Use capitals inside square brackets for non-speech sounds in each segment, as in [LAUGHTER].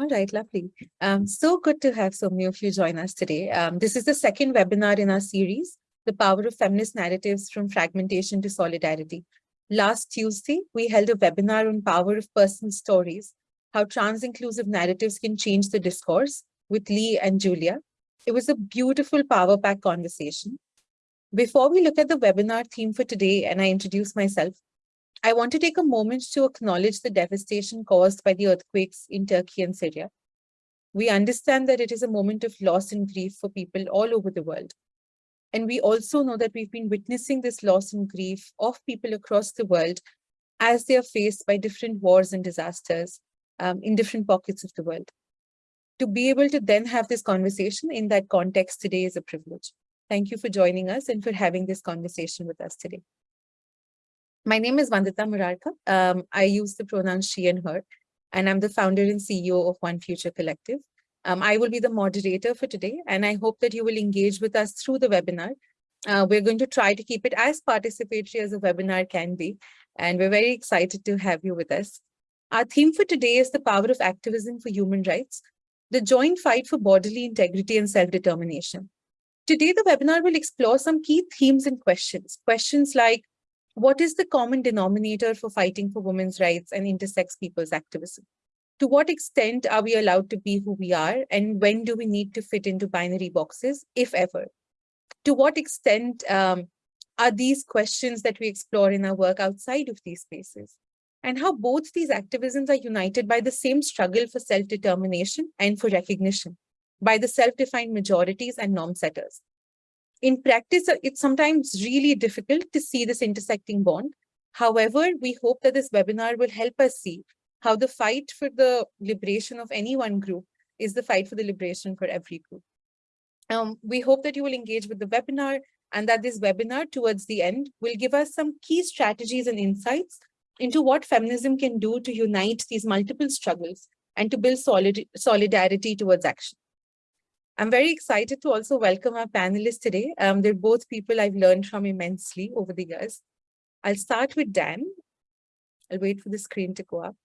All right, lovely. Um, so good to have so many of you join us today. Um, this is the second webinar in our series, The Power of Feminist Narratives from Fragmentation to Solidarity. Last Tuesday, we held a webinar on power of personal stories, how trans-inclusive narratives can change the discourse with Lee and Julia. It was a beautiful power pack conversation. Before we look at the webinar theme for today and I introduce myself, I want to take a moment to acknowledge the devastation caused by the earthquakes in Turkey and Syria. We understand that it is a moment of loss and grief for people all over the world. And we also know that we've been witnessing this loss and grief of people across the world as they are faced by different wars and disasters um, in different pockets of the world. To be able to then have this conversation in that context today is a privilege. Thank you for joining us and for having this conversation with us today. My name is Vandita Morarka. Um, I use the pronouns she and her, and I'm the founder and CEO of One Future Collective. Um, I will be the moderator for today, and I hope that you will engage with us through the webinar. Uh, we're going to try to keep it as participatory as a webinar can be, and we're very excited to have you with us. Our theme for today is the power of activism for human rights, the joint fight for bodily integrity and self-determination. Today, the webinar will explore some key themes and questions. Questions like, what is the common denominator for fighting for women's rights and intersex people's activism? To what extent are we allowed to be who we are? And when do we need to fit into binary boxes, if ever? To what extent um, are these questions that we explore in our work outside of these spaces? And how both these activisms are united by the same struggle for self-determination and for recognition by the self-defined majorities and norm setters in practice, uh, it's sometimes really difficult to see this intersecting bond. However, we hope that this webinar will help us see how the fight for the liberation of any one group is the fight for the liberation for every group. Um, we hope that you will engage with the webinar and that this webinar towards the end will give us some key strategies and insights into what feminism can do to unite these multiple struggles and to build solid solidarity towards action. I'm very excited to also welcome our panelists today. Um, they're both people I've learned from immensely over the years. I'll start with Dan. I'll wait for the screen to go up.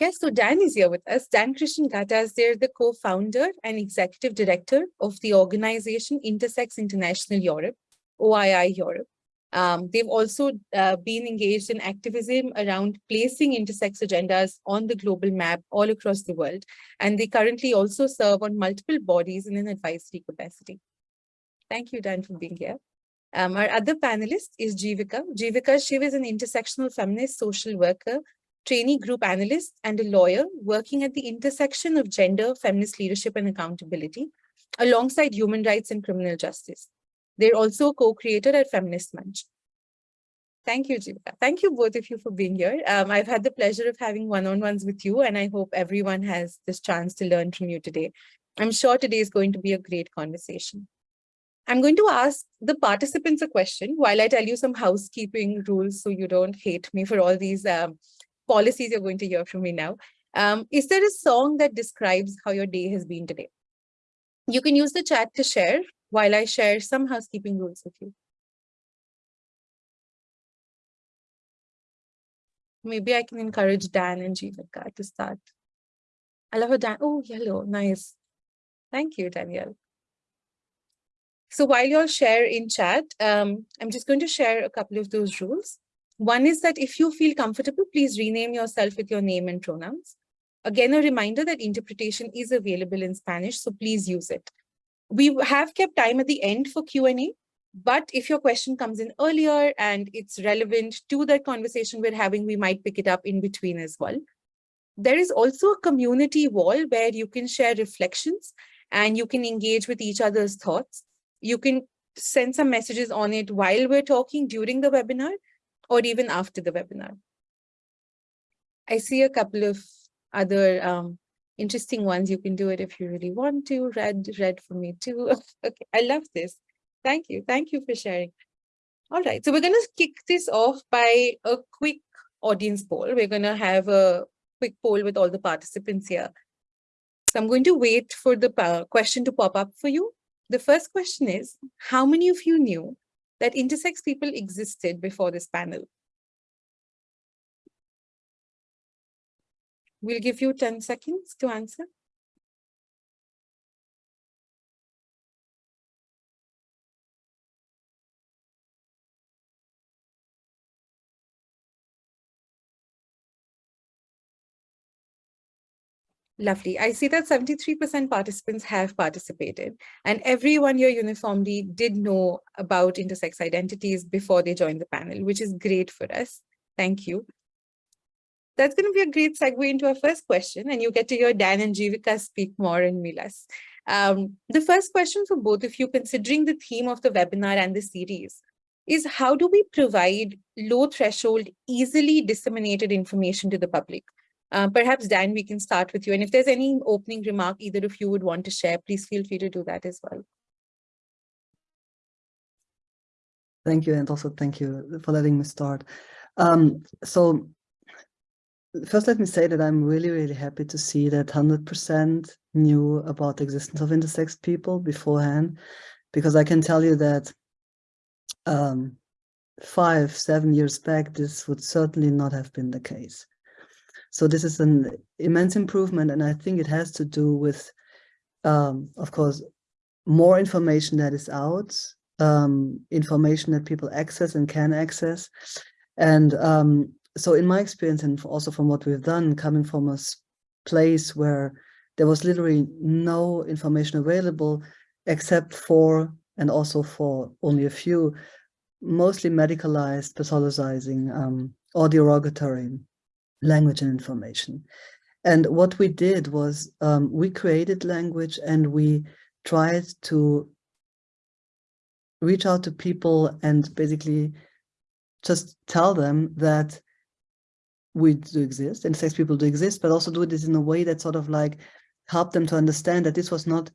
Yes, so Dan is here with us. Dan Christian Ghattas, they're the co-founder and executive director of the organization Intersex International Europe, OII Europe. Um, they've also uh, been engaged in activism around placing intersex agendas on the global map all across the world. And they currently also serve on multiple bodies in an advisory capacity. Thank you, Dan, for being here. Um, our other panelist is Jivika. Jivika Shiv is an intersectional feminist social worker, trainee group analyst, and a lawyer working at the intersection of gender, feminist leadership, and accountability, alongside human rights and criminal justice. They're also co-creator at Feminist Munch. Thank you, Jivika. Thank you both of you for being here. Um, I've had the pleasure of having one-on-ones with you, and I hope everyone has this chance to learn from you today. I'm sure today is going to be a great conversation. I'm going to ask the participants a question while I tell you some housekeeping rules so you don't hate me for all these um, policies you're going to hear from me now. Um, is there a song that describes how your day has been today? You can use the chat to share while I share some housekeeping rules with you. Maybe I can encourage Dan and Jivika to start. I love Dan. Oh, yellow. Nice. Thank you, Danielle. So while you all share in chat, um, I'm just going to share a couple of those rules. One is that if you feel comfortable, please rename yourself with your name and pronouns. Again, a reminder that interpretation is available in Spanish, so please use it. We have kept time at the end for Q&A, but if your question comes in earlier and it's relevant to the conversation we're having, we might pick it up in between as well. There is also a community wall where you can share reflections and you can engage with each other's thoughts. You can send some messages on it while we're talking during the webinar or even after the webinar. I see a couple of other um, interesting ones. You can do it if you really want to. Red, red for me too. [LAUGHS] okay, I love this. Thank you. Thank you for sharing. All right, so we're going to kick this off by a quick audience poll. We're going to have a quick poll with all the participants here. So I'm going to wait for the uh, question to pop up for you. The first question is, how many of you knew that intersex people existed before this panel? We'll give you 10 seconds to answer. Lovely. I see that 73% participants have participated and everyone here uniformly did know about intersex identities before they joined the panel, which is great for us. Thank you. That's going to be a great segue into our first question and you get to hear Dan and Jivika speak more in Milas. Um, the first question for both of you, considering the theme of the webinar and the series, is how do we provide low threshold, easily disseminated information to the public? Uh, perhaps, Dan, we can start with you. And if there's any opening remark either of you would want to share, please feel free to do that as well. Thank you. And also thank you for letting me start. Um, so first, let me say that I'm really, really happy to see that 100% knew about the existence of intersex people beforehand, because I can tell you that um, five, seven years back, this would certainly not have been the case. So this is an immense improvement, and I think it has to do with, um, of course, more information that is out, um, information that people access and can access. And um, so in my experience, and also from what we've done, coming from a place where there was literally no information available except for, and also for only a few, mostly medicalized, pathologizing, um, or derogatory language and information. And what we did was um, we created language and we tried to reach out to people and basically just tell them that we do exist and sex people do exist, but also do this in a way that sort of like help them to understand that this was not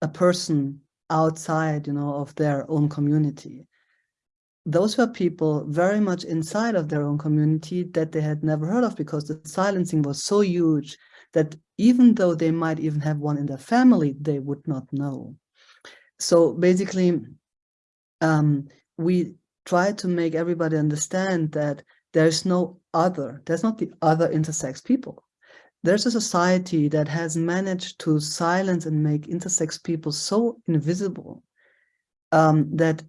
a person outside, you know, of their own community those were people very much inside of their own community that they had never heard of because the silencing was so huge that even though they might even have one in their family, they would not know. So basically, um, we try to make everybody understand that there's no other, there's not the other intersex people. There's a society that has managed to silence and make intersex people so invisible um, that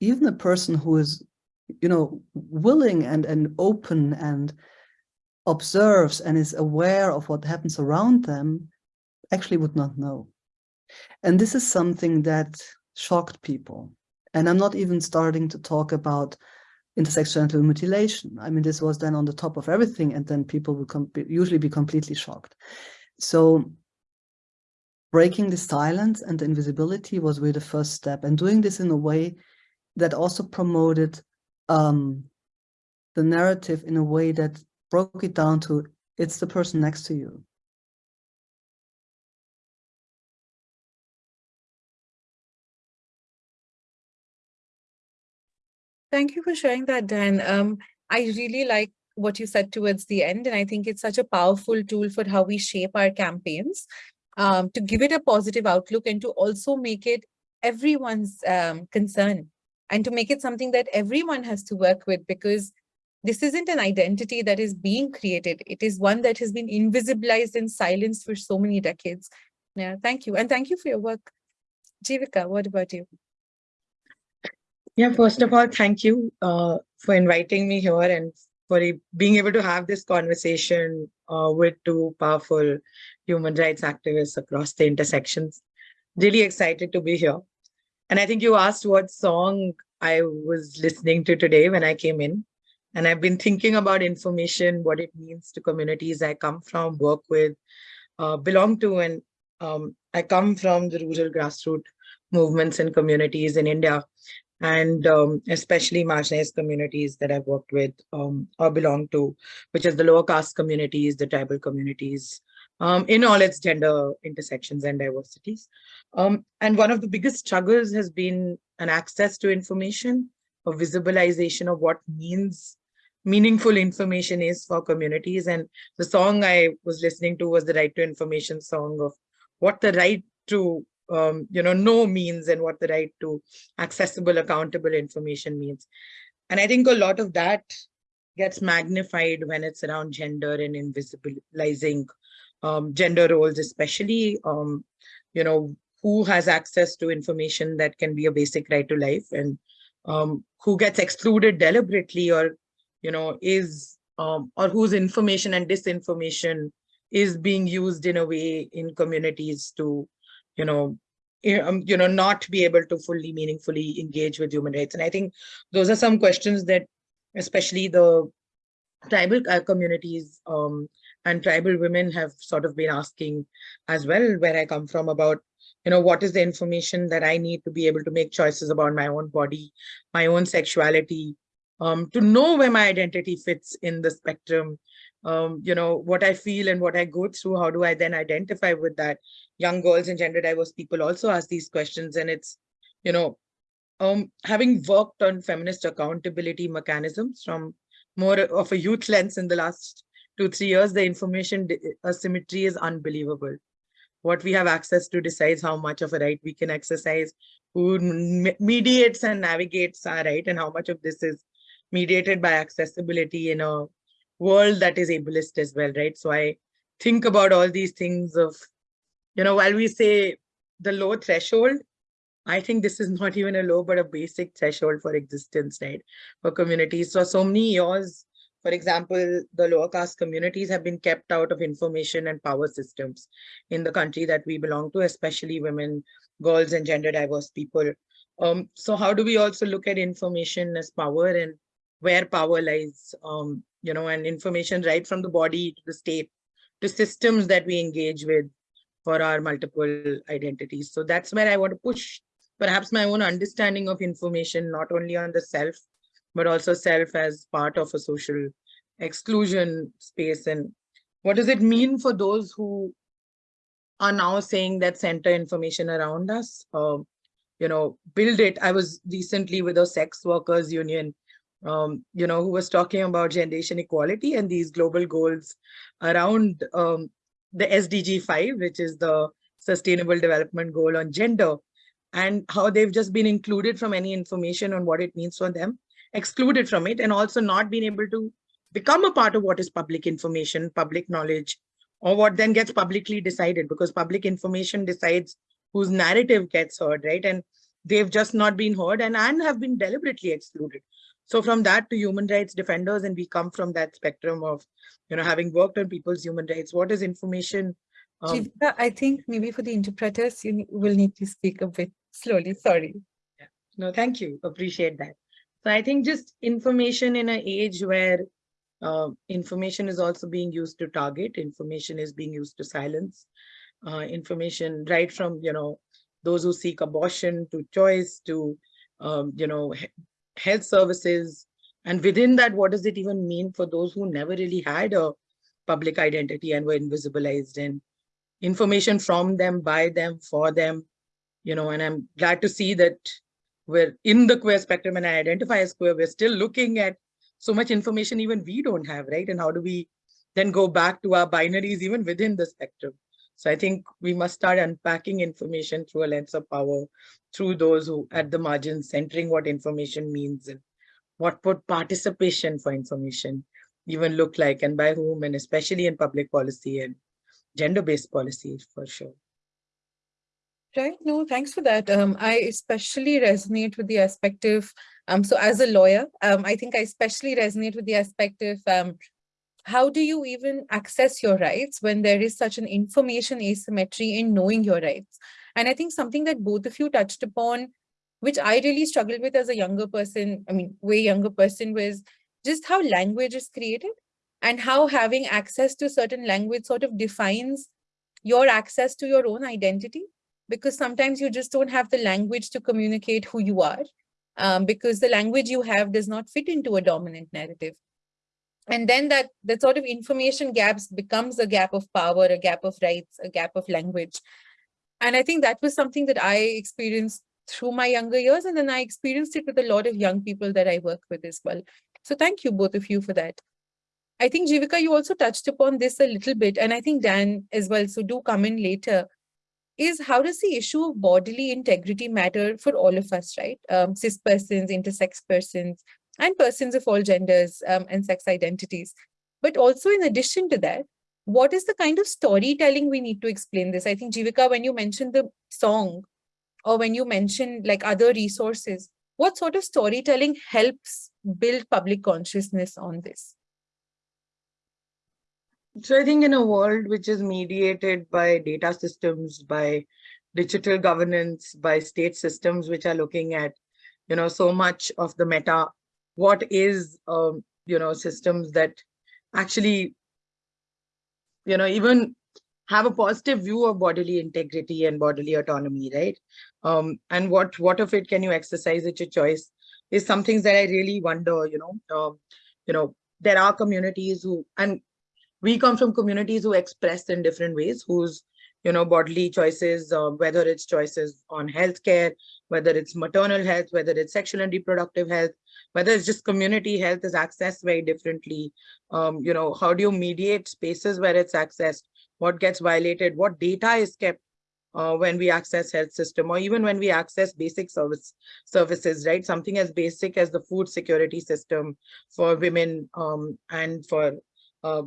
even a person who is, you know, willing and, and open and observes and is aware of what happens around them actually would not know. And this is something that shocked people. And I'm not even starting to talk about intersex genital mutilation. I mean, this was then on the top of everything, and then people would usually be completely shocked. So breaking the silence and the invisibility was really the first step, and doing this in a way that also promoted um, the narrative in a way that broke it down to it's the person next to you. Thank you for sharing that, Dan. Um, I really like what you said towards the end, and I think it's such a powerful tool for how we shape our campaigns um, to give it a positive outlook and to also make it everyone's um, concern and to make it something that everyone has to work with because this isn't an identity that is being created. It is one that has been invisibilized and silenced for so many decades. Yeah, thank you. And thank you for your work. Jivika, what about you? Yeah, first of all, thank you uh, for inviting me here and for being able to have this conversation uh, with two powerful human rights activists across the intersections. Really excited to be here. And I think you asked what song I was listening to today when I came in. And I've been thinking about information, what it means to communities I come from, work with, uh, belong to, and um, I come from the rural grassroots movements and communities in India, and um, especially marginalized communities that I've worked with um, or belong to, which is the lower caste communities, the tribal communities, um, in all its gender intersections and diversities. Um, and one of the biggest struggles has been an access to information, a visibilization of what means meaningful information is for communities. And the song I was listening to was the right to information song of what the right to um, you know, know means and what the right to accessible, accountable information means. And I think a lot of that gets magnified when it's around gender and invisibilizing um, gender roles, especially, um, you know, who has access to information that can be a basic right to life and um, who gets excluded deliberately or, you know, is, um, or whose information and disinformation is being used in a way in communities to, you know, um, you know, not be able to fully meaningfully engage with human rights. And I think those are some questions that especially the tribal uh, communities um, and tribal women have sort of been asking as well, where I come from about, you know, what is the information that I need to be able to make choices about my own body, my own sexuality, um, to know where my identity fits in the spectrum, um, you know, what I feel and what I go through, how do I then identify with that? Young girls and gender diverse people also ask these questions and it's, you know, um, having worked on feminist accountability mechanisms from more of a youth [LAUGHS] lens in the last two, three years, the information asymmetry is unbelievable. What we have access to decides how much of a right we can exercise, who mediates and navigates our right, and how much of this is mediated by accessibility in a world that is ableist as well, right? So I think about all these things of, you know, while we say the low threshold, I think this is not even a low, but a basic threshold for existence, right? For communities. So, so many years, for example, the lower caste communities have been kept out of information and power systems in the country that we belong to, especially women, girls, and gender diverse people. Um, so how do we also look at information as power and where power lies, um, you know, and information right from the body to the state, to systems that we engage with for our multiple identities. So that's where I want to push perhaps my own understanding of information, not only on the self, but also self as part of a social exclusion space. And what does it mean for those who are now saying that center information around us, uh, you know, build it. I was recently with a sex workers union, um, you know, who was talking about generation equality and these global goals around um, the SDG 5, which is the Sustainable Development Goal on gender and how they've just been included from any information on what it means for them, excluded from it, and also not been able to become a part of what is public information, public knowledge, or what then gets publicly decided because public information decides whose narrative gets heard, right? And they've just not been heard and, and have been deliberately excluded. So from that to human rights defenders, and we come from that spectrum of, you know, having worked on people's human rights, what is information um, Jivika, I think maybe for the interpreters, you will need to speak a bit slowly. Sorry. Yeah. No, thank you. Appreciate that. So I think just information in an age where uh, information is also being used to target, information is being used to silence, uh, information right from, you know, those who seek abortion to choice to, um, you know, health services. And within that, what does it even mean for those who never really had a public identity and were invisibilized and information from them, by them, for them, you know, and I'm glad to see that we're in the queer spectrum and I identify as queer, we're still looking at so much information even we don't have, right? And how do we then go back to our binaries even within the spectrum? So I think we must start unpacking information through a lens of power, through those who at the margins, centering what information means and what would participation for information even look like and by whom, and especially in public policy and gender-based policies for sure. Right. No, thanks for that. Um, I especially resonate with the aspect of, um, so as a lawyer, um, I think I especially resonate with the aspect of um, how do you even access your rights when there is such an information asymmetry in knowing your rights? And I think something that both of you touched upon, which I really struggled with as a younger person, I mean, way younger person was just how language is created and how having access to certain language sort of defines your access to your own identity because sometimes you just don't have the language to communicate who you are um, because the language you have does not fit into a dominant narrative and then that that sort of information gaps becomes a gap of power a gap of rights a gap of language. And i think that was something that i experienced through my younger years and then i experienced it with a lot of young people that i work with as well. So thank you both of you for that. I think Jivika, you also touched upon this a little bit, and I think Dan as well, so do come in later, is how does the issue of bodily integrity matter for all of us, right? Um, cis persons, intersex persons, and persons of all genders um, and sex identities. But also in addition to that, what is the kind of storytelling we need to explain this? I think Jivika, when you mentioned the song or when you mentioned like other resources, what sort of storytelling helps build public consciousness on this? So I think in a world which is mediated by data systems, by digital governance, by state systems which are looking at, you know, so much of the meta, what is, um, you know, systems that actually, you know, even have a positive view of bodily integrity and bodily autonomy, right? Um, and what what of it can you exercise at your choice is some things that I really wonder, you know, um, you know, there are communities who, and we come from communities who express in different ways, whose you know bodily choices, uh, whether it's choices on healthcare, whether it's maternal health, whether it's sexual and reproductive health, whether it's just community health is accessed very differently. Um, you know, how do you mediate spaces where it's accessed? What gets violated? What data is kept uh, when we access health system or even when we access basic service services, right? Something as basic as the food security system for women um, and for uh,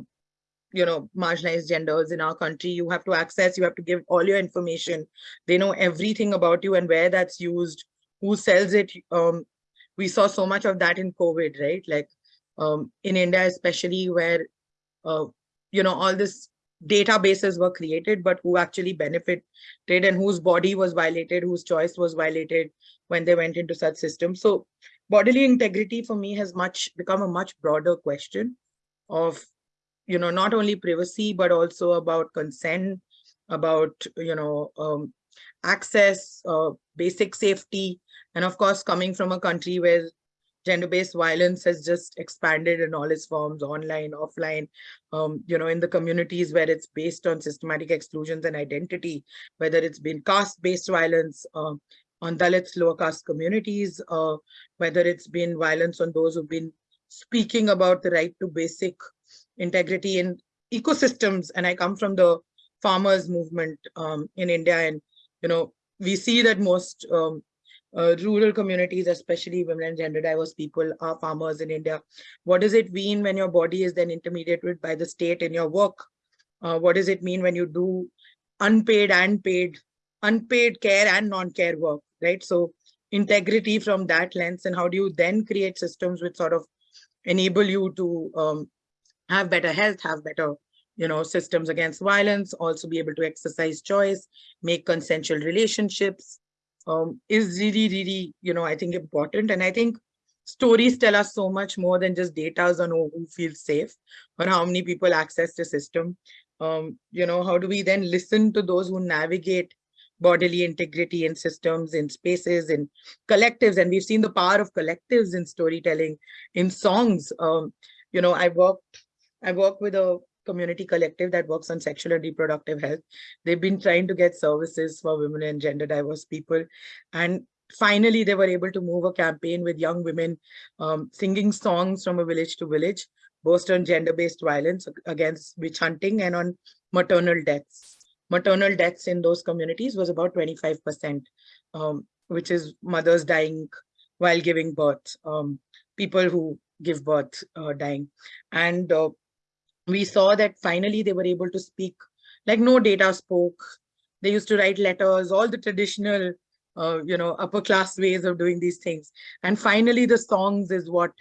you know, marginalized genders in our country, you have to access, you have to give all your information. They know everything about you and where that's used, who sells it. Um, we saw so much of that in COVID, right? Like um, in India, especially where, uh, you know, all this databases were created, but who actually benefited and whose body was violated, whose choice was violated when they went into such systems. So bodily integrity for me has much become a much broader question of you know, not only privacy, but also about consent, about, you know, um, access, uh, basic safety, and of course, coming from a country where gender-based violence has just expanded in all its forms, online, offline, um, you know, in the communities where it's based on systematic exclusions and identity, whether it's been caste-based violence uh, on Dalits, lower caste communities, uh, whether it's been violence on those who've been speaking about the right to basic integrity in ecosystems. And I come from the farmers movement um, in India. And, you know, we see that most um, uh, rural communities, especially women and gender diverse people are farmers in India. What does it mean when your body is then intermediated by the state in your work? Uh, what does it mean when you do unpaid and paid, unpaid care and non-care work, right? So integrity from that lens and how do you then create systems which sort of enable you to um, have better health, have better you know, systems against violence, also be able to exercise choice, make consensual relationships um, is really, really, you know, I think important. And I think stories tell us so much more than just data on who feels safe or how many people access the system. Um, you know, how do we then listen to those who navigate bodily integrity in systems, in spaces, in collectives. And we've seen the power of collectives in storytelling, in songs. Um, you know, I worked I work with a community collective that works on sexual and reproductive health. They've been trying to get services for women and gender diverse people. And finally, they were able to move a campaign with young women um, singing songs from a village to village, both on gender-based violence against witch hunting and on maternal deaths. Maternal deaths in those communities was about 25%, um, which is mothers dying while giving birth, um, people who give birth uh, dying. And uh, we saw that finally they were able to speak like no data spoke. They used to write letters, all the traditional, uh, you know, upper class ways of doing these things. And finally, the songs is what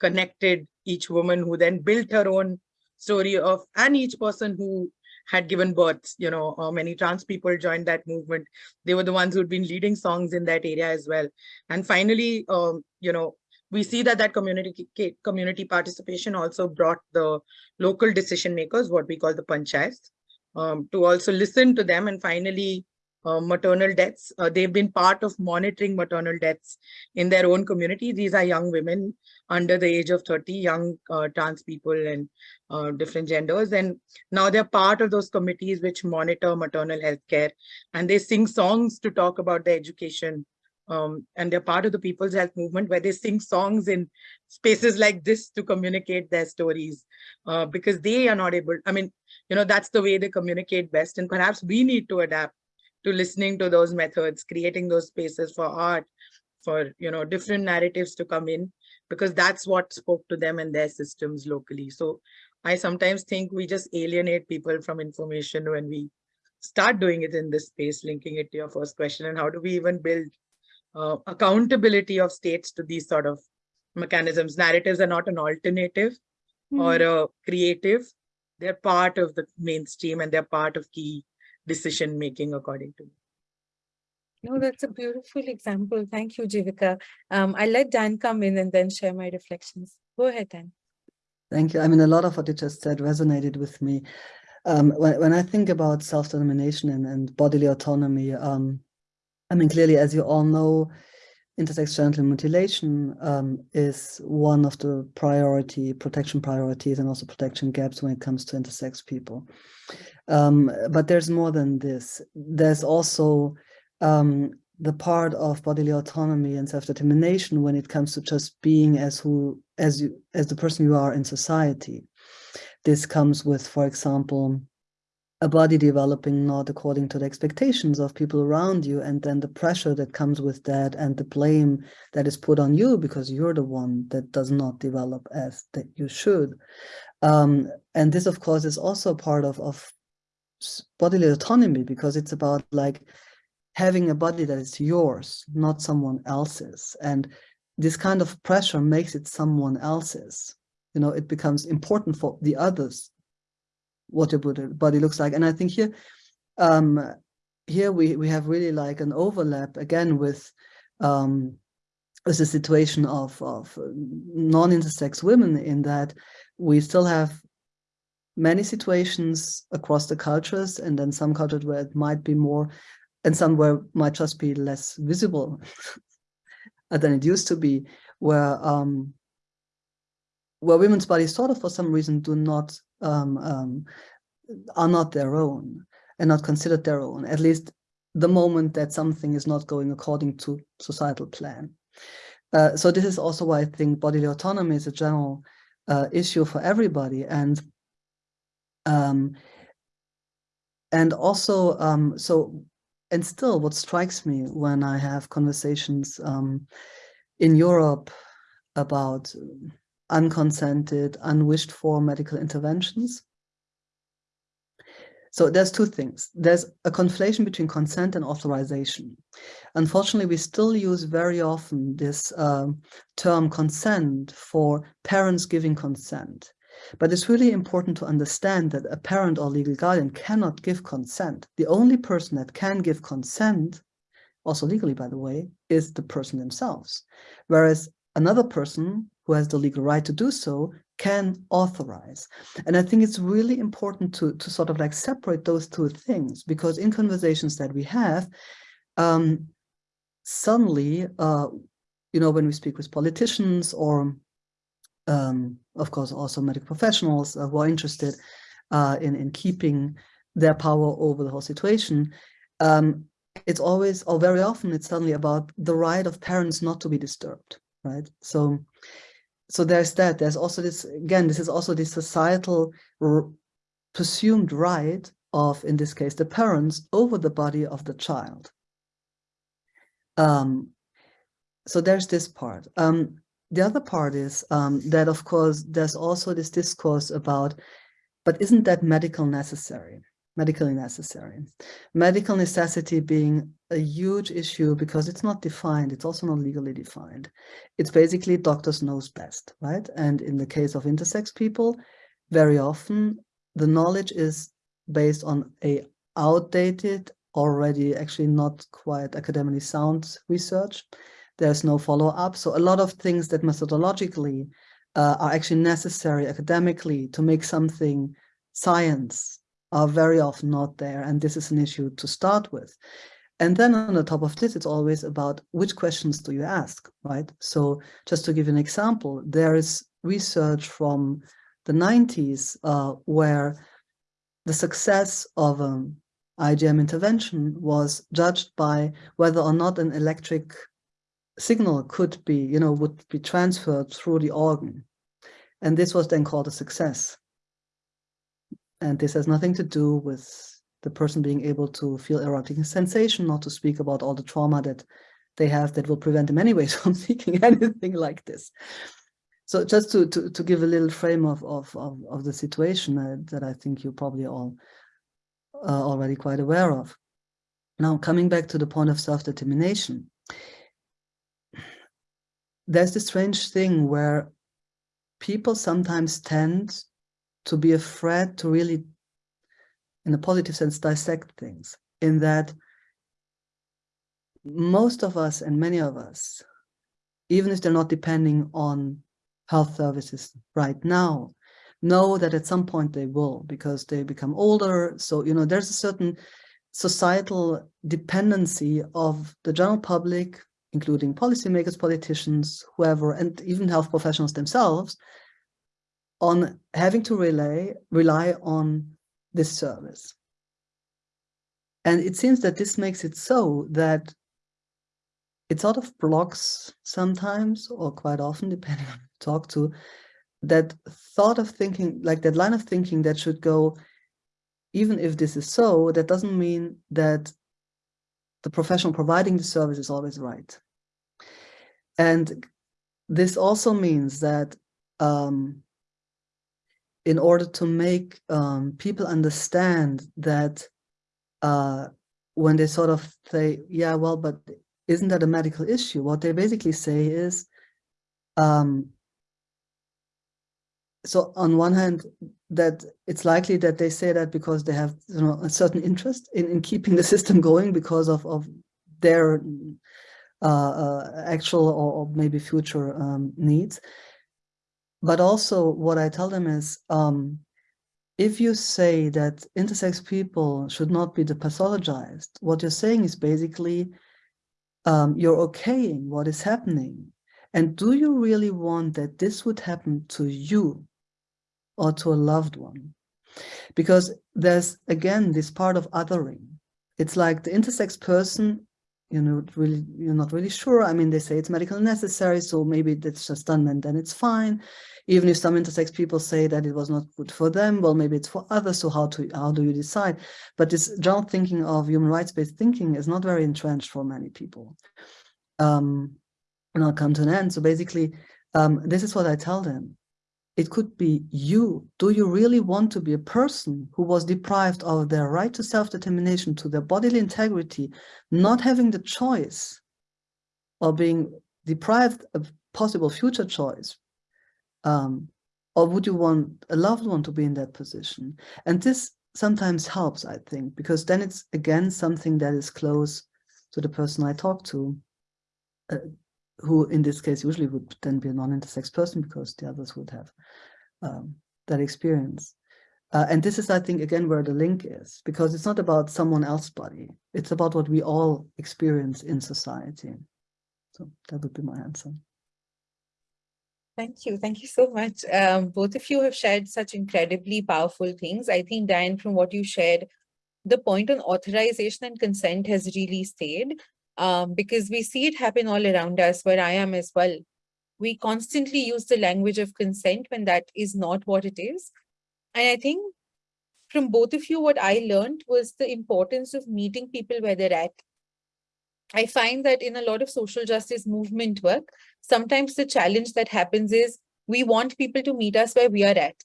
connected each woman who then built her own story of, and each person who had given birth, you know, uh, many trans people joined that movement. They were the ones who'd been leading songs in that area as well. And finally, um, you know, we see that that community community participation also brought the local decision makers, what we call the panchayats, um, to also listen to them and finally uh, maternal deaths. Uh, they've been part of monitoring maternal deaths in their own community. These are young women under the age of 30, young uh, trans people and uh, different genders. And now they're part of those committees which monitor maternal health care. And they sing songs to talk about the education um, and they're part of the People's Health Movement where they sing songs in spaces like this to communicate their stories uh, because they are not able, I mean, you know, that's the way they communicate best. And perhaps we need to adapt to listening to those methods, creating those spaces for art, for, you know, different narratives to come in because that's what spoke to them and their systems locally. So I sometimes think we just alienate people from information when we start doing it in this space, linking it to your first question. And how do we even build uh, accountability of states to these sort of mechanisms? Narratives are not an alternative Hmm. or a creative. They're part of the mainstream and they're part of key decision making, according to me. No, that's a beautiful example. Thank you, Jivika. Um, I'll let Dan come in and then share my reflections. Go ahead, Dan. Thank you. I mean, a lot of what you just said resonated with me. Um, when, when I think about self-determination and, and bodily autonomy, um, I mean, clearly, as you all know, intersex genital mutilation um, is one of the priority, protection priorities and also protection gaps when it comes to intersex people. Um, but there's more than this. There's also um, the part of bodily autonomy and self-determination when it comes to just being as who as you as the person you are in society. This comes with, for example, a body developing not according to the expectations of people around you and then the pressure that comes with that and the blame that is put on you because you're the one that does not develop as that you should. Um, and this of course is also part of, of bodily autonomy because it's about like having a body that is yours not someone else's. And this kind of pressure makes it someone else's. You know it becomes important for the others what your body looks like. And I think here, um, here we, we have really like an overlap again with, um, with the situation of, of non-intersex women in that we still have many situations across the cultures and then some cultures where it might be more and some where might just be less visible [LAUGHS] than it used to be where um, where women's bodies sort of for some reason do not um, um, are not their own and not considered their own, at least the moment that something is not going according to societal plan. Uh, so this is also why I think bodily autonomy is a general uh, issue for everybody. And um, and also, um, so, and still what strikes me when I have conversations um, in Europe about unconsented, unwished for medical interventions. So there's two things. There's a conflation between consent and authorization. Unfortunately, we still use very often this uh, term consent for parents giving consent. But it's really important to understand that a parent or legal guardian cannot give consent. The only person that can give consent, also legally, by the way, is the person themselves. Whereas another person who has the legal right to do so can authorize. And I think it's really important to, to sort of like separate those two things because in conversations that we have, um, suddenly, uh, you know, when we speak with politicians or, um, of course, also medical professionals uh, who are interested uh, in, in keeping their power over the whole situation, um, it's always, or very often, it's suddenly about the right of parents not to be disturbed, right? So so there's that. There's also this, again, this is also the societal presumed right of, in this case, the parents over the body of the child. Um, so there's this part. Um, the other part is um, that, of course, there's also this discourse about, but isn't that medical necessary? medically necessary. Medical necessity being a huge issue because it's not defined. It's also not legally defined. It's basically doctors knows best, right? And in the case of intersex people, very often the knowledge is based on a outdated, already actually not quite academically sound research. There's no follow-up. So a lot of things that methodologically uh, are actually necessary academically to make something science are very often not there. And this is an issue to start with. And then on the top of this, it's always about which questions do you ask, right? So just to give an example, there is research from the 90s uh, where the success of an IGM intervention was judged by whether or not an electric signal could be, you know, would be transferred through the organ. And this was then called a success. And this has nothing to do with the person being able to feel erotic sensation, not to speak about all the trauma that they have that will prevent them anyways [LAUGHS] from seeking anything like this. so just to, to, to give a little frame of, of, of, of the situation that, that I think you're probably all uh, already quite aware of. Now, coming back to the point of self-determination, there's this strange thing where people sometimes tend to be afraid to really, in a positive sense, dissect things in that most of us and many of us, even if they're not depending on health services right now, know that at some point they will because they become older. So, you know, there's a certain societal dependency of the general public, including policymakers, politicians, whoever, and even health professionals themselves, on having to rely, rely on this service. And it seems that this makes it so that it sort of blocks sometimes, or quite often, [LAUGHS] depending on who talk to, that thought of thinking, like that line of thinking that should go, even if this is so, that doesn't mean that the professional providing the service is always right. And this also means that um, in order to make um, people understand that uh, when they sort of say, yeah, well, but isn't that a medical issue? What they basically say is, um, so on one hand, that it's likely that they say that because they have you know a certain interest in, in keeping the [LAUGHS] system going because of, of their uh, uh, actual or, or, maybe future um, needs. But also what I tell them is, um, if you say that intersex people should not be pathologized, what you're saying is basically um, you're okaying what is happening. And do you really want that this would happen to you or to a loved one? Because there's, again, this part of othering. It's like the intersex person, you know, really, you're not really sure. I mean, they say it's medically necessary, so maybe it's just done and then it's fine. Even if some intersex people say that it was not good for them, well, maybe it's for others. So how to how do you decide? But this general thinking of human rights-based thinking is not very entrenched for many people. Um, and I'll come to an end. So basically, um, this is what I tell them. It could be you. Do you really want to be a person who was deprived of their right to self-determination, to their bodily integrity, not having the choice or being deprived of possible future choice um, or would you want a loved one to be in that position? And this sometimes helps, I think, because then it's again something that is close to the person I talk to, uh, who in this case usually would then be a non-intersex person because the others would have um, that experience. Uh, and this is, I think, again, where the link is, because it's not about someone else's body. It's about what we all experience in society. So that would be my answer. Thank you. Thank you so much. Um, both of you have shared such incredibly powerful things. I think, Diane, from what you shared, the point on authorization and consent has really stayed um, because we see it happen all around us where I am as well. We constantly use the language of consent when that is not what it is. And I think from both of you, what I learned was the importance of meeting people where they're at I find that in a lot of social justice movement work, sometimes the challenge that happens is we want people to meet us where we are at.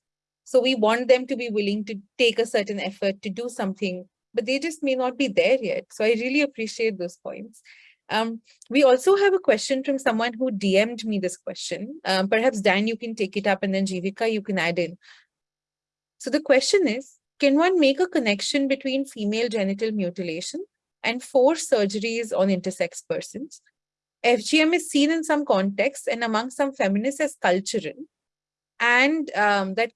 So we want them to be willing to take a certain effort to do something, but they just may not be there yet. So I really appreciate those points. Um, we also have a question from someone who DM'd me this question. Um, perhaps Dan, you can take it up and then Jivika, you can add in. So the question is, can one make a connection between female genital mutilation and four surgeries on intersex persons. FGM is seen in some contexts and among some feminists as cultural, and um, that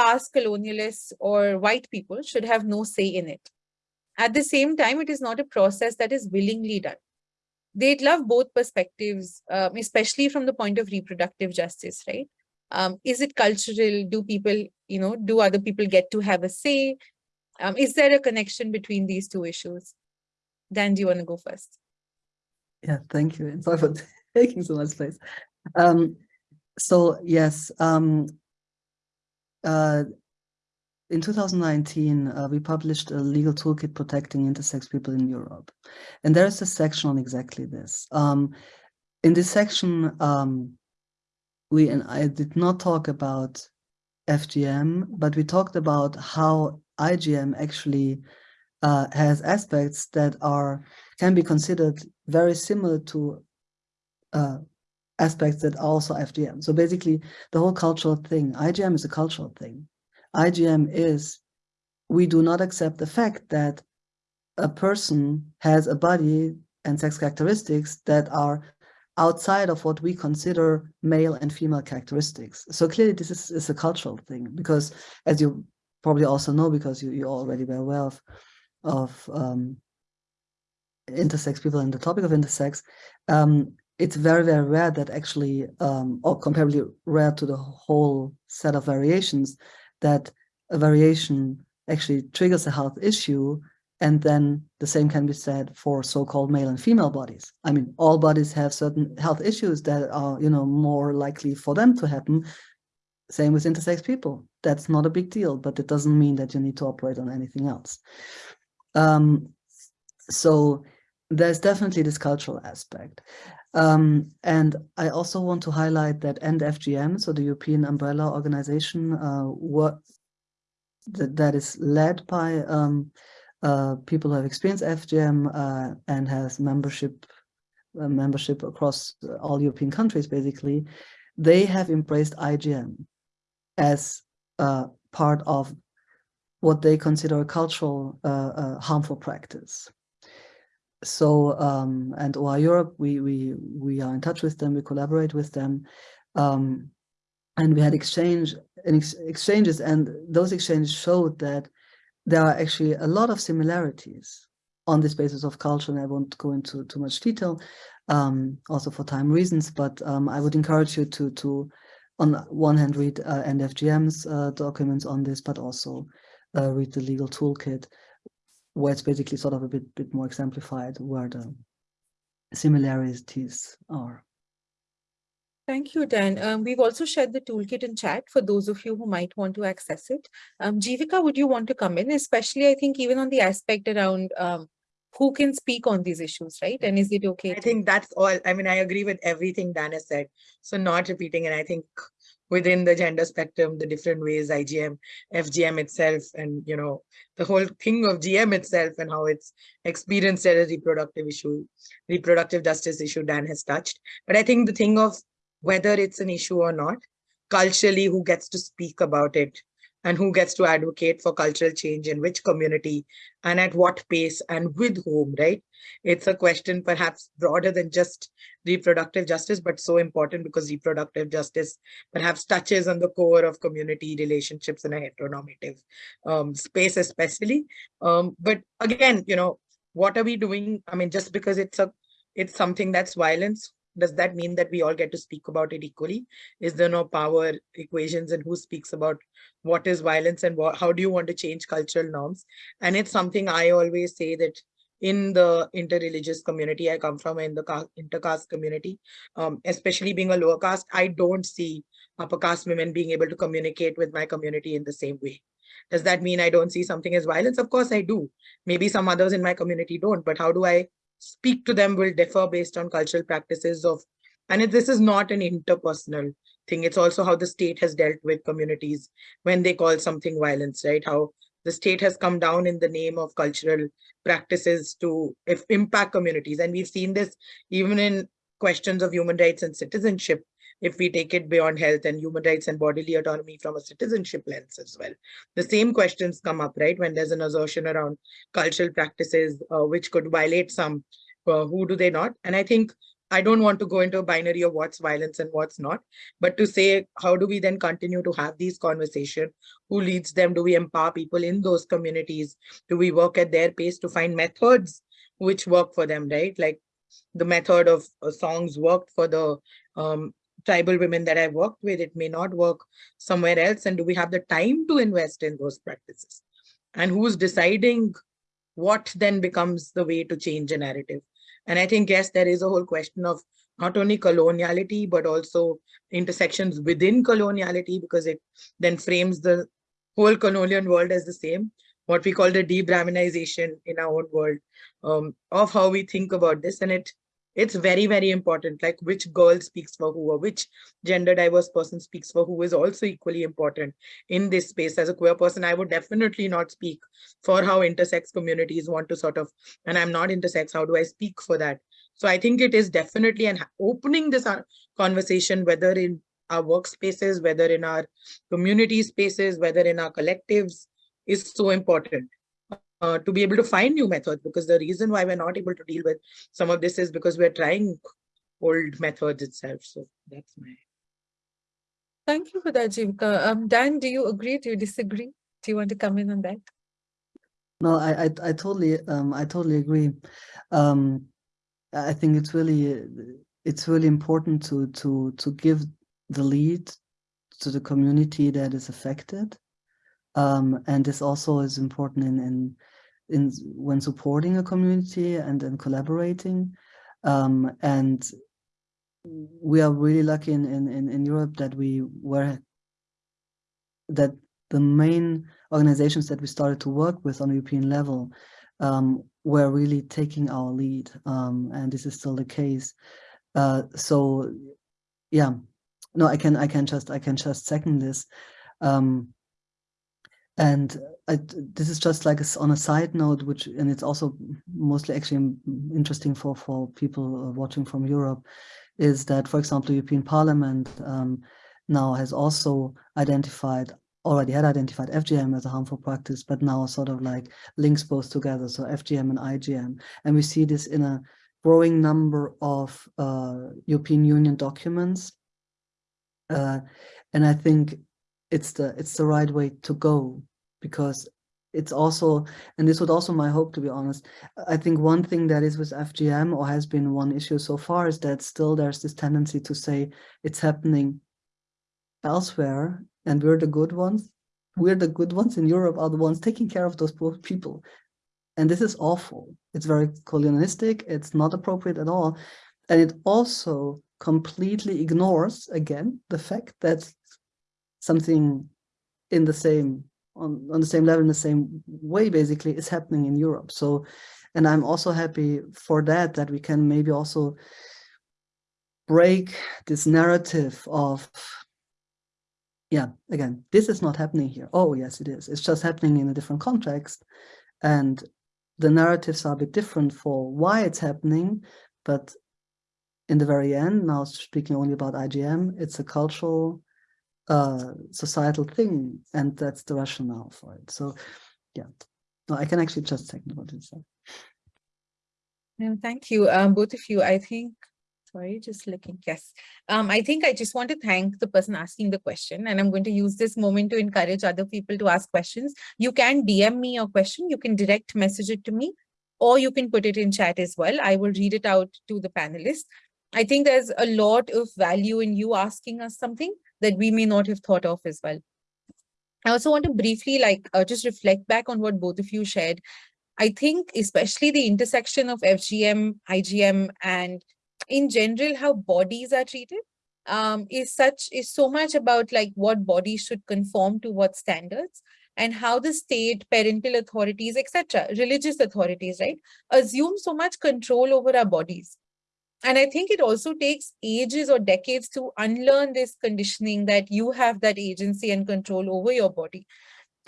past colonialists or white people should have no say in it. At the same time, it is not a process that is willingly done. They'd love both perspectives, um, especially from the point of reproductive justice, right? Um, is it cultural? Do people, you know, do other people get to have a say? Um, is there a connection between these two issues? Dan, do you want to go first? Yeah, thank you. And sorry for taking so much [LAUGHS] space. Um, so yes, um, uh, in 2019, uh, we published a legal toolkit protecting intersex people in Europe. And there is a section on exactly this. Um, in this section, um, we and I did not talk about FGM, but we talked about how IGM actually uh, has aspects that are can be considered very similar to uh, aspects that also FGM. So basically, the whole cultural thing, IGM is a cultural thing. IGM is we do not accept the fact that a person has a body and sex characteristics that are outside of what we consider male and female characteristics. So clearly this is, is a cultural thing because as you probably also know because you, you're already very aware of, of um, intersex people and the topic of intersex, um, it's very, very rare that actually, um, or comparably rare to the whole set of variations, that a variation actually triggers a health issue and then the same can be said for so-called male and female bodies. I mean, all bodies have certain health issues that are, you know, more likely for them to happen. Same with intersex people. That's not a big deal, but it doesn't mean that you need to operate on anything else. Um, so there's definitely this cultural aspect. Um, and I also want to highlight that EndFGM, so the European umbrella organization, uh, what that, that is led by um, uh, people who have experienced FGM uh, and has membership uh, membership across all European countries, basically, they have embraced IGM as part of what they consider a cultural uh, uh, harmful practice. So, um, and OII Europe, we, we, we are in touch with them, we collaborate with them, um, and we had exchange ex exchanges, and those exchanges showed that there are actually a lot of similarities on this basis of culture, and I won't go into too much detail, um, also for time reasons, but um, I would encourage you to, to on one hand, read uh, EndFGM's uh, documents on this, but also uh, read the legal toolkit, where it's basically sort of a bit, bit more exemplified where the similarities are. Thank you, Dan. Um, we've also shared the toolkit in chat for those of you who might want to access it. Um, Jivika, would you want to come in? Especially, I think, even on the aspect around um, who can speak on these issues, right? And is it okay? I think that's all. I mean, I agree with everything Dan has said. So not repeating, and I think within the gender spectrum, the different ways IGM, FGM itself, and you know, the whole thing of GM itself and how it's experienced as a reproductive issue, reproductive justice issue Dan has touched. But I think the thing of whether it's an issue or not, culturally, who gets to speak about it and who gets to advocate for cultural change in which community and at what pace and with whom, right? It's a question perhaps broader than just reproductive justice, but so important because reproductive justice perhaps touches on the core of community relationships in a heteronormative um, space, especially. Um, but again, you know, what are we doing? I mean, just because it's a it's something that's violence, does that mean that we all get to speak about it equally? Is there no power equations and who speaks about what is violence and what, how do you want to change cultural norms? And it's something I always say that in the interreligious community I come from, in the intercaste community, um, especially being a lower caste, I don't see upper caste women being able to communicate with my community in the same way. Does that mean I don't see something as violence? Of course I do. Maybe some others in my community don't, but how do I speak to them will differ based on cultural practices of, and this is not an interpersonal thing. It's also how the state has dealt with communities when they call something violence, right? How the state has come down in the name of cultural practices to impact communities. And we've seen this even in questions of human rights and citizenship, if we take it beyond health and human rights and bodily autonomy from a citizenship lens as well. The same questions come up, right? When there's an assertion around cultural practices, uh, which could violate some, uh, who do they not? And I think I don't want to go into a binary of what's violence and what's not, but to say, how do we then continue to have these conversations? Who leads them? Do we empower people in those communities? Do we work at their pace to find methods which work for them, right? Like the method of uh, songs worked for the um, tribal women that I've worked with, it may not work somewhere else. And do we have the time to invest in those practices? And who's deciding what then becomes the way to change a narrative? And I think, yes, there is a whole question of not only coloniality, but also intersections within coloniality, because it then frames the whole colonial world as the same, what we call the de-Brahminization in our own world um, of how we think about this. And it it's very very important like which girl speaks for who or which gender diverse person speaks for who is also equally important in this space. As a queer person i would definitely not speak for how intersex communities want to sort of and i'm not intersex how do i speak for that? So i think it is definitely an opening this conversation whether in our workspaces whether in our community spaces whether in our collectives is so important uh, to be able to find new methods because the reason why we're not able to deal with some of this is because we're trying old methods itself. So that's my. Thank you for that, Jivika. Um, Dan, do you agree? Do you disagree? Do you want to come in on that? No, I, I, I totally, um, I totally agree. Um, I think it's really, it's really important to, to, to give the lead to the community that is affected. Um, and this also is important in, in in when supporting a community and then collaborating. Um, and we are really lucky in, in, in Europe that we were that the main organizations that we started to work with on a European level um, were really taking our lead, um, and this is still the case. Uh, so, yeah, no, I can I can just I can just second this. Um, and I, this is just like a, on a side note, which and it's also mostly actually interesting for for people uh, watching from Europe, is that for example, European Parliament um, now has also identified already had identified FGM as a harmful practice, but now sort of like links both together, so FGM and IGM, and we see this in a growing number of uh, European Union documents, uh, and I think it's the it's the right way to go because it's also and this would also my hope to be honest. I think one thing that is with fgm or has been one issue so far is that still there's this tendency to say it's happening elsewhere and we're the good ones. We're the good ones in europe are the ones taking care of those poor people. And this is awful. It's very colonialistic. It's not appropriate at all. And it also completely ignores again the fact that something in the same on, on the same level in the same way basically is happening in Europe. So, and I'm also happy for that, that we can maybe also break this narrative of, yeah, again, this is not happening here. Oh, yes, it is. It's just happening in a different context. And the narratives are a bit different for why it's happening, but in the very end, now speaking only about IGM, it's a cultural uh, societal thing, and that's the rationale for it. So, yeah, no, I can actually just second what you said. No, thank you, um, both of you. I think, sorry, just looking, yes. Um, I think I just want to thank the person asking the question, and I'm going to use this moment to encourage other people to ask questions. You can DM me your question, you can direct message it to me, or you can put it in chat as well. I will read it out to the panelists. I think there's a lot of value in you asking us something that we may not have thought of as well. I also want to briefly like uh, just reflect back on what both of you shared. I think especially the intersection of FGM, IGM, and in general, how bodies are treated um, is such is so much about like what bodies should conform to what standards and how the state, parental authorities, etc., religious authorities, right, assume so much control over our bodies and I think it also takes ages or decades to unlearn this conditioning that you have that agency and control over your body.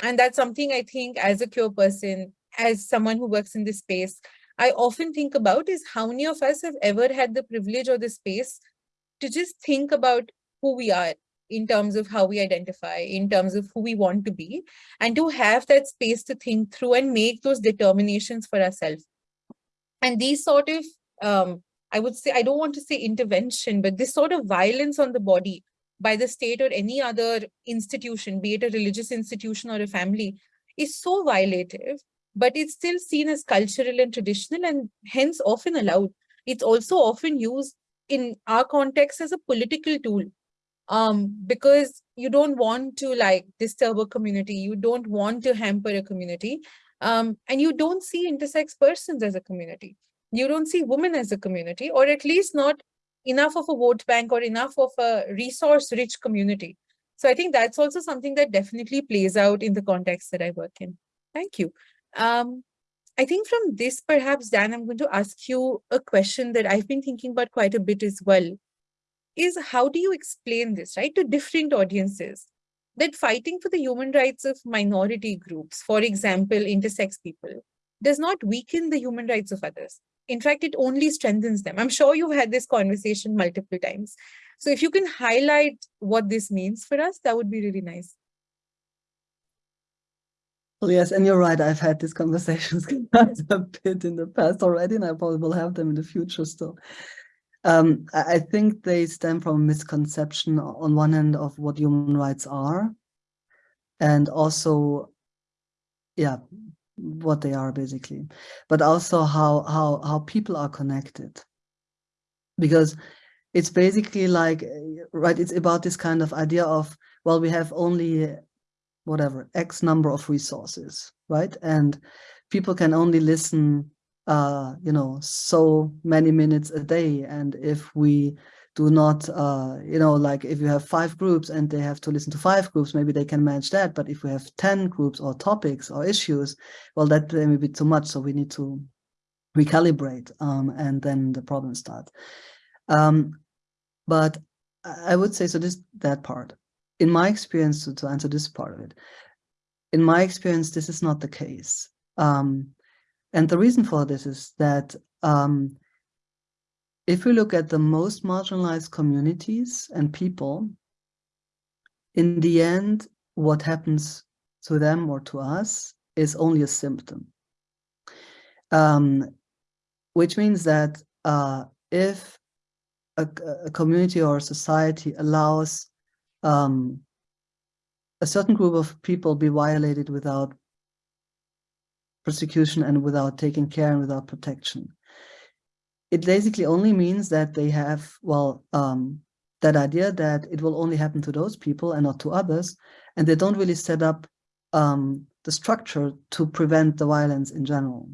And that's something I think as a queer person, as someone who works in this space, I often think about is how many of us have ever had the privilege or the space to just think about who we are in terms of how we identify, in terms of who we want to be, and to have that space to think through and make those determinations for ourselves. And these sort of um, I would say, I don't want to say intervention, but this sort of violence on the body by the state or any other institution, be it a religious institution or a family, is so violative, but it's still seen as cultural and traditional and hence often allowed. It's also often used in our context as a political tool um, because you don't want to like disturb a community, you don't want to hamper a community, um, and you don't see intersex persons as a community you don't see women as a community, or at least not enough of a vote bank or enough of a resource-rich community. So I think that's also something that definitely plays out in the context that I work in. Thank you. Um, I think from this, perhaps, Dan, I'm going to ask you a question that I've been thinking about quite a bit as well, is how do you explain this, right, to different audiences? That fighting for the human rights of minority groups, for example, intersex people, does not weaken the human rights of others. In fact, it only strengthens them. I'm sure you've had this conversation multiple times. So if you can highlight what this means for us, that would be really nice. Well, yes, and you're right. I've had these [LAUGHS] conversations a bit in the past already, and I probably will have them in the future still. Um, I think they stem from a misconception on one end of what human rights are, and also, yeah, what they are basically, but also how how how people are connected. Because it's basically like, right, it's about this kind of idea of, well, we have only whatever, X number of resources, right? And people can only listen, uh, you know, so many minutes a day. And if we do not, uh, you know, like if you have five groups and they have to listen to five groups, maybe they can manage that. But if we have 10 groups or topics or issues, well, that may be too much. So we need to recalibrate um, and then the problem starts. Um, but I would say, so this, that part in my experience, to, to answer this part of it, in my experience, this is not the case. Um, and the reason for this is that um, if we look at the most marginalized communities and people, in the end, what happens to them or to us is only a symptom. Um, which means that uh, if a, a, community or a society allows um, a certain group of people be violated without persecution and without taking care and without protection. It basically only means that they have, well, um, that idea that it will only happen to those people and not to others, and they don't really set up um, the structure to prevent the violence in general.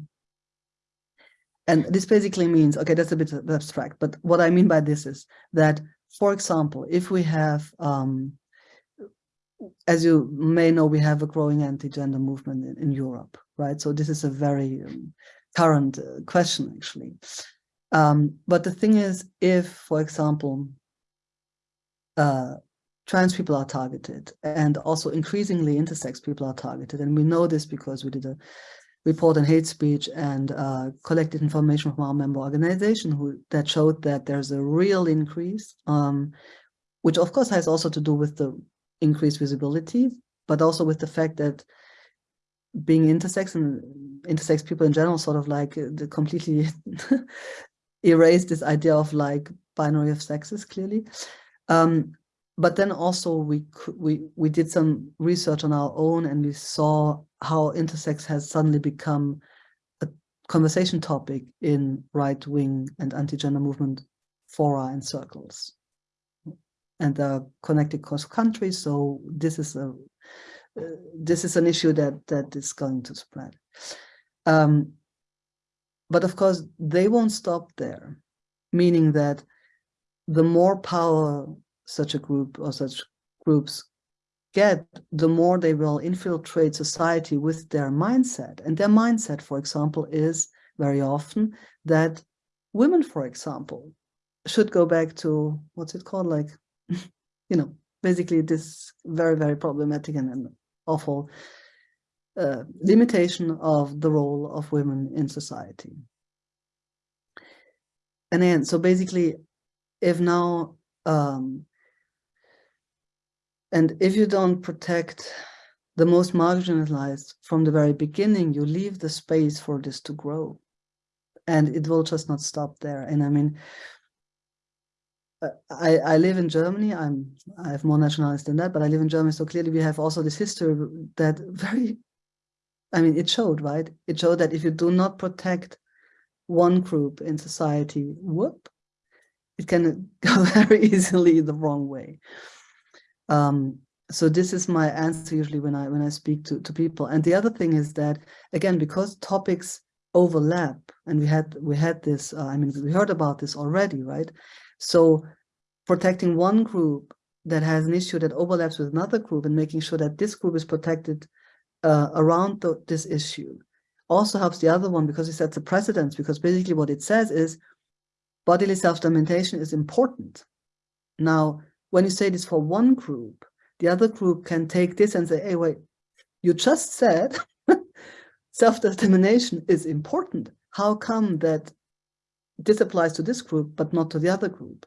And this basically means, okay, that's a bit abstract, but what I mean by this is that for example, if we have, um, as you may know, we have a growing anti-gender movement in, in, Europe, right? So this is a very um, current uh, question, actually. Um, but the thing is, if, for example, uh, trans people are targeted and also increasingly intersex people are targeted, and we know this because we did a report on hate speech and uh, collected information from our member organization who that showed that there's a real increase, um, which of course has also to do with the increased visibility, but also with the fact that being intersex and intersex people in general sort of like uh, the completely [LAUGHS] erased this idea of like binary of sexes clearly. Um, but then also we we we did some research on our own and we saw how intersex has suddenly become a conversation topic in right-wing and anti-gender movement fora and circles and they're connected cross countries so this is a uh, this is an issue that that is going to spread um, but of course they won't stop there meaning that the more power such a group or such groups get, the more they will infiltrate society with their mindset. And their mindset, for example, is very often that women, for example, should go back to, what's it called, like, [LAUGHS] you know, basically this very, very problematic and, and awful uh, limitation of the role of women in society. And then, so basically, if now um, and if you don't protect the most marginalized from the very beginning, you leave the space for this to grow. And it will just not stop there. And I mean, uh, I, I live in Germany. I'm I have more nationalities than that, but I live in Germany. So clearly we have also this history that [LAUGHS] very, I mean, it showed, right? It showed that if you do not protect one group in society, whoop, it can [LAUGHS] go very easily the wrong way. Um, so this is my answer usually when I when I speak to, to people. And the other thing is that, again, because topics overlap, and we had we had this, uh, I mean, we heard about this already, right? So protecting one group that has an issue that overlaps with another group and making sure that this group is protected uh, around the, this issue also helps the other one because it sets a precedence because basically what it says is bodily self-determination is important. Now, when you say this for one group, the other group can take this and say, hey, wait, you just said [LAUGHS] self-determination is important. How come that this applies to this group, but not to the other group?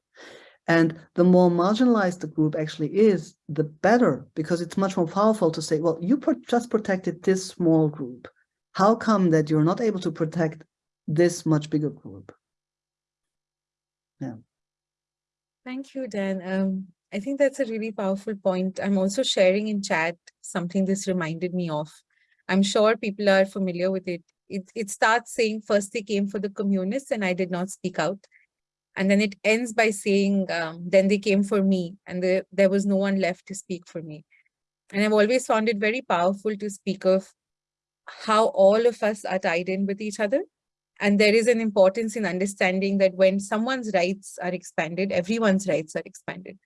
And the more marginalized the group actually is, the better, because it's much more powerful to say, well, you just protected this small group. How come that you're not able to protect this much bigger group? Yeah. Thank you, Dan. Um, I think that's a really powerful point. I'm also sharing in chat something this reminded me of. I'm sure people are familiar with it. It, it starts saying first they came for the communists and I did not speak out. And then it ends by saying, um, then they came for me and the, there was no one left to speak for me. And I've always found it very powerful to speak of how all of us are tied in with each other. And there is an importance in understanding that when someone's rights are expanded, everyone's rights are expanded.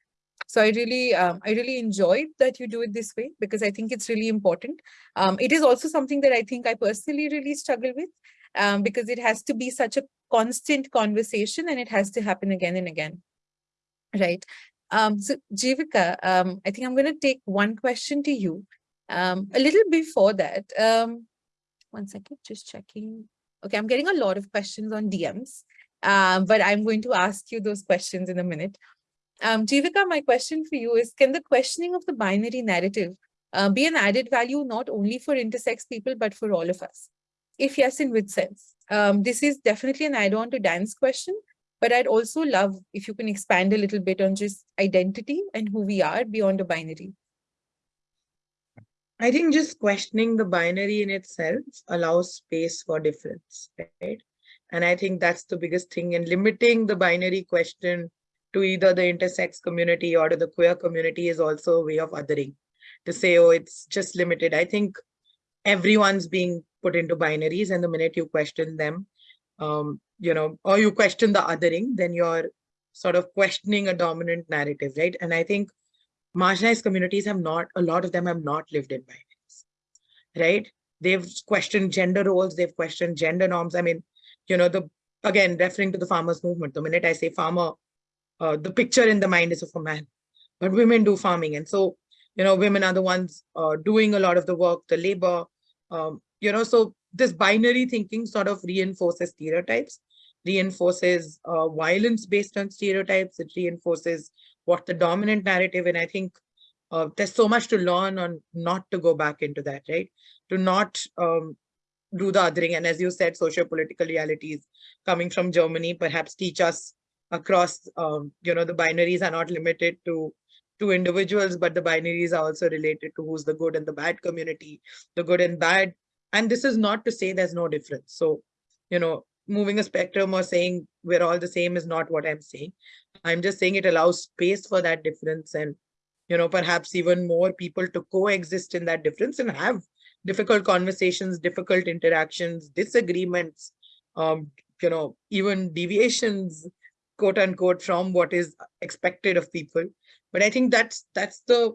So I really, um, I really enjoyed that you do it this way because I think it's really important. Um, it is also something that I think I personally really struggle with um, because it has to be such a constant conversation and it has to happen again and again, right? Um, so Jivika, um, I think I'm going to take one question to you. Um, a little before that, um, one second, just checking. Okay, I'm getting a lot of questions on DMs, um, but I'm going to ask you those questions in a minute. Um, Jivika, my question for you is, can the questioning of the binary narrative uh, be an added value not only for intersex people, but for all of us? If yes, in which sense? Um, this is definitely an add-on to Dan's question, but I'd also love if you can expand a little bit on just identity and who we are beyond a binary. I think just questioning the binary in itself allows space for difference, right? And I think that's the biggest thing and limiting the binary question to either the intersex community or to the queer community is also a way of othering to say, oh, it's just limited. I think everyone's being put into binaries and the minute you question them, um, you know, or you question the othering, then you're sort of questioning a dominant narrative, right? And I think marginalized communities have not, a lot of them have not lived in binaries, right? They've questioned gender roles, they've questioned gender norms. I mean, you know, the again, referring to the farmers movement, the minute I say farmer, uh, the picture in the mind is of a man, but women do farming. And so, you know, women are the ones uh, doing a lot of the work, the labor, um, you know, so this binary thinking sort of reinforces stereotypes, reinforces uh, violence based on stereotypes, it reinforces what the dominant narrative, and I think uh, there's so much to learn on not to go back into that, right? To not um, do the othering, and as you said, socio-political realities coming from Germany perhaps teach us across, um, you know, the binaries are not limited to to individuals, but the binaries are also related to who's the good and the bad community, the good and bad. And this is not to say there's no difference. So, you know, moving a spectrum or saying we're all the same is not what I'm saying. I'm just saying it allows space for that difference and, you know, perhaps even more people to coexist in that difference and have difficult conversations, difficult interactions, disagreements, um, you know, even deviations, quote unquote, from what is expected of people. But I think that's that's the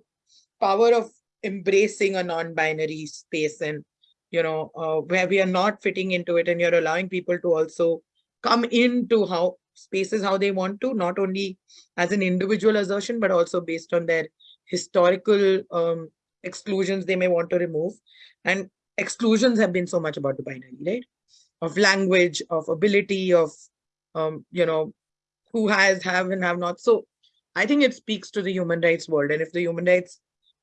power of embracing a non-binary space and you know, uh, where we are not fitting into it and you're allowing people to also come into how spaces how they want to, not only as an individual assertion, but also based on their historical um, exclusions they may want to remove. And exclusions have been so much about the binary, right? Of language, of ability, of, um, you know, who has, have and have not. So I think it speaks to the human rights world. And if the human rights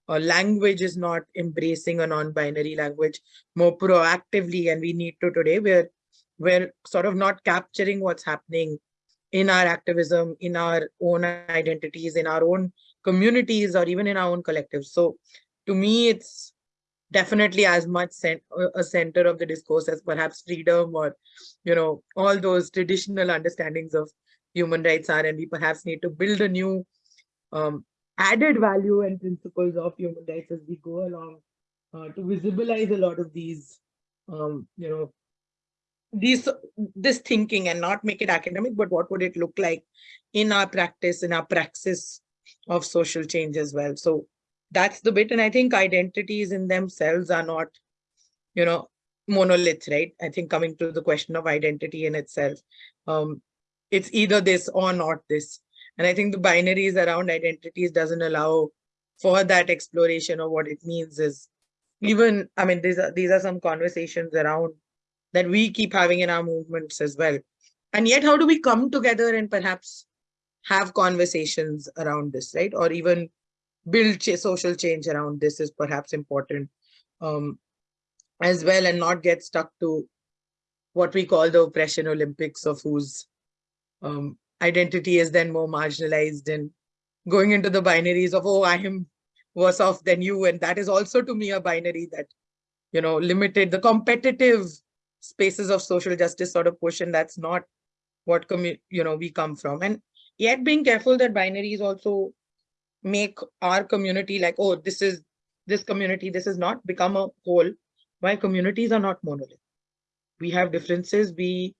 uh, language is not embracing a non-binary language more proactively and we need to today we're we're sort of not capturing what's happening in our activism in our own identities in our own communities or even in our own collectives so to me it's definitely as much cent a center of the discourse as perhaps freedom or you know all those traditional understandings of human rights are and we perhaps need to build a new um, added value and principles of human rights as we go along uh, to visibilize a lot of these, um, you know, these this thinking and not make it academic, but what would it look like in our practice, in our praxis of social change as well. So that's the bit. And I think identities in themselves are not, you know, monolith, right? I think coming to the question of identity in itself, um, it's either this or not this. And I think the binaries around identities doesn't allow for that exploration of what it means is even, I mean, these are, these are some conversations around that we keep having in our movements as well. And yet, how do we come together and perhaps have conversations around this, right? Or even build ch social change around this is perhaps important um, as well and not get stuck to what we call the oppression Olympics of whose um, identity is then more marginalized and going into the binaries of, oh, I am worse off than you. And that is also to me a binary that, you know, limited the competitive spaces of social justice sort of. And that's not what, you know, we come from. And yet being careful that binaries also make our community like, oh, this is this community, this is not become a whole. Why communities are not monolith. We have differences. We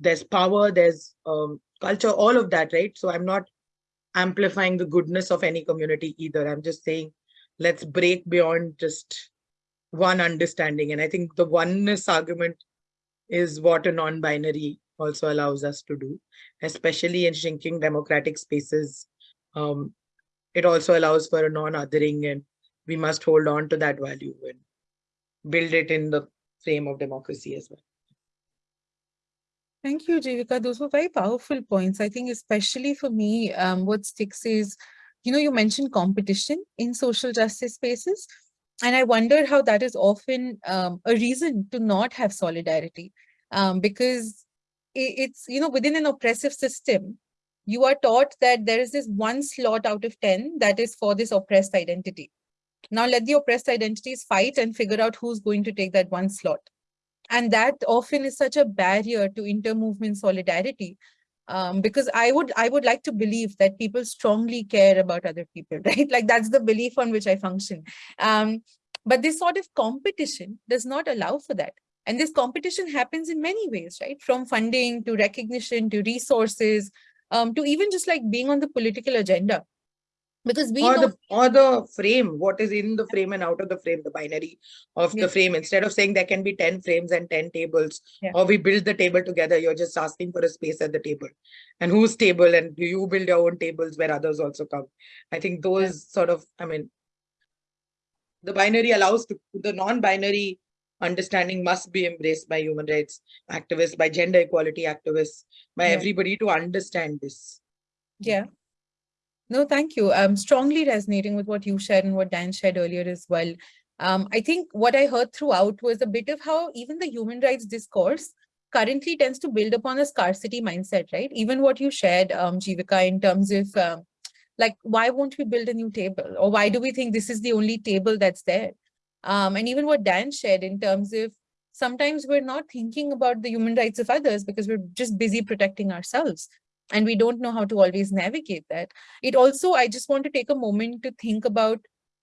there's power, there's um, culture, all of that, right? So I'm not amplifying the goodness of any community either. I'm just saying, let's break beyond just one understanding. And I think the oneness argument is what a non-binary also allows us to do, especially in shrinking democratic spaces. Um, it also allows for a non-othering and we must hold on to that value and build it in the frame of democracy as well. Thank you, Jivika. Those were very powerful points. I think especially for me, um, what sticks is, you know, you mentioned competition in social justice spaces. And I wonder how that is often um, a reason to not have solidarity um, because it, it's, you know, within an oppressive system, you are taught that there is this one slot out of 10 that is for this oppressed identity. Now let the oppressed identities fight and figure out who's going to take that one slot and that often is such a barrier to inter-movement solidarity um, because I would I would like to believe that people strongly care about other people, [LAUGHS] right? Like that's the belief on which I function. Um, but this sort of competition does not allow for that. And this competition happens in many ways, right? From funding to recognition to resources, um, to even just like being on the political agenda because we or know, the or the frame what is in the frame and out of the frame the binary of Yeah. the frame instead of saying there can be 10 frames and 10 tables Yeah. or we build the table together you're just asking for a space at the table and whose table and do you build your own tables where others also come i think those sort of i mean the binary allows to the non-binary understanding must be embraced by human rights activists by gender equality activists by Yeah. everybody to understand this yeah. No, thank you. I'm strongly resonating with what you shared and what Dan shared earlier as well. Um, I think what I heard throughout was a bit of how even the human rights discourse currently tends to build upon a scarcity mindset, right? Even what you shared, um, Jivika, in terms of um, like, why won't we build a new table? Or why do we think this is the only table that's there? Um, and even what Dan shared in terms of sometimes we're not thinking about the human rights of others because we're just busy protecting ourselves and we don't know how to always navigate that. It also, I just want to take a moment to think about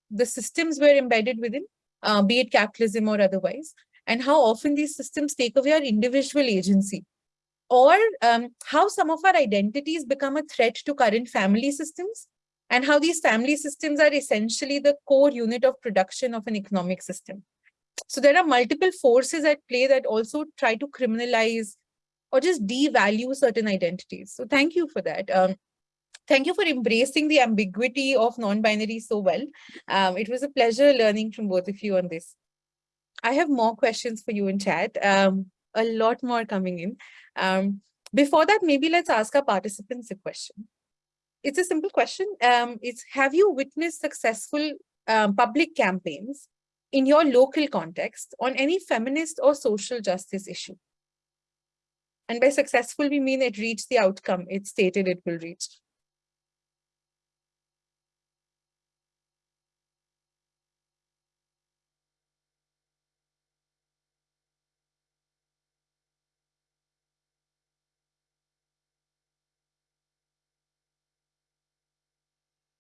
the systems we're embedded within, uh, be it capitalism or otherwise, and how often these systems take away our individual agency or um, how some of our identities become a threat to current family systems and how these family systems are essentially the core unit of production of an economic system. So there are multiple forces at play that also try to criminalize or just devalue certain identities. So thank you for that. Um, thank you for embracing the ambiguity of non-binary so well. Um, it was a pleasure learning from both of you on this. I have more questions for you in chat, um, a lot more coming in. Um, before that, maybe let's ask our participants a question. It's a simple question. Um, it's have you witnessed successful um, public campaigns in your local context on any feminist or social justice issue? And by successful, we mean it reached the outcome it stated it will reach.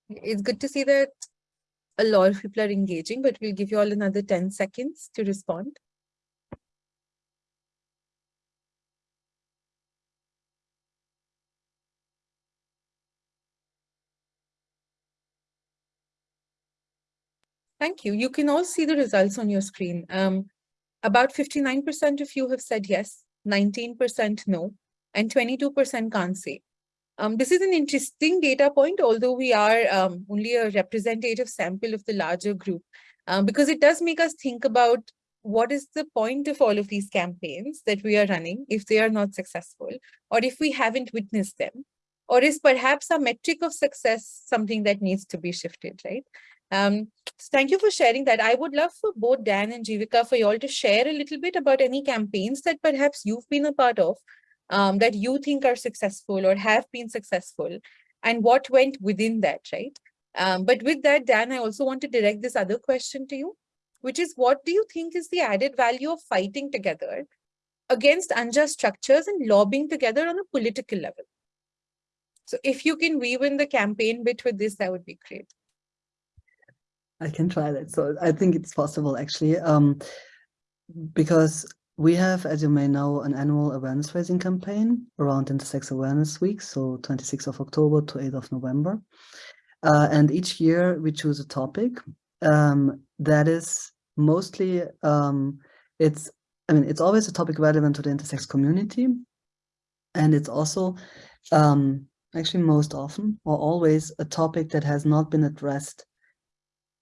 It's good to see that a lot of people are engaging, but we'll give you all another 10 seconds to respond. Thank you. You can all see the results on your screen. Um, about 59% of you have said yes, 19% no, and 22% can't say. Um, this is an interesting data point, although we are um, only a representative sample of the larger group, um, because it does make us think about what is the point of all of these campaigns that we are running if they are not successful, or if we haven't witnessed them, or is perhaps a metric of success something that needs to be shifted, right? Um, so thank you for sharing that. I would love for both Dan and Jivika for you all to share a little bit about any campaigns that perhaps you've been a part of um, that you think are successful or have been successful and what went within that, right? Um, but with that, Dan, I also want to direct this other question to you, which is what do you think is the added value of fighting together against unjust structures and lobbying together on a political level? So if you can weave in the campaign bit with this, that would be great. I can try that. So I think it's possible actually, um, because we have, as you may know, an annual awareness raising campaign around Intersex Awareness Week, so 26th of October to 8th of November. Uh, and each year we choose a topic um, that is mostly, um, it's, I mean, it's always a topic relevant to the intersex community. And it's also um, actually most often or always a topic that has not been addressed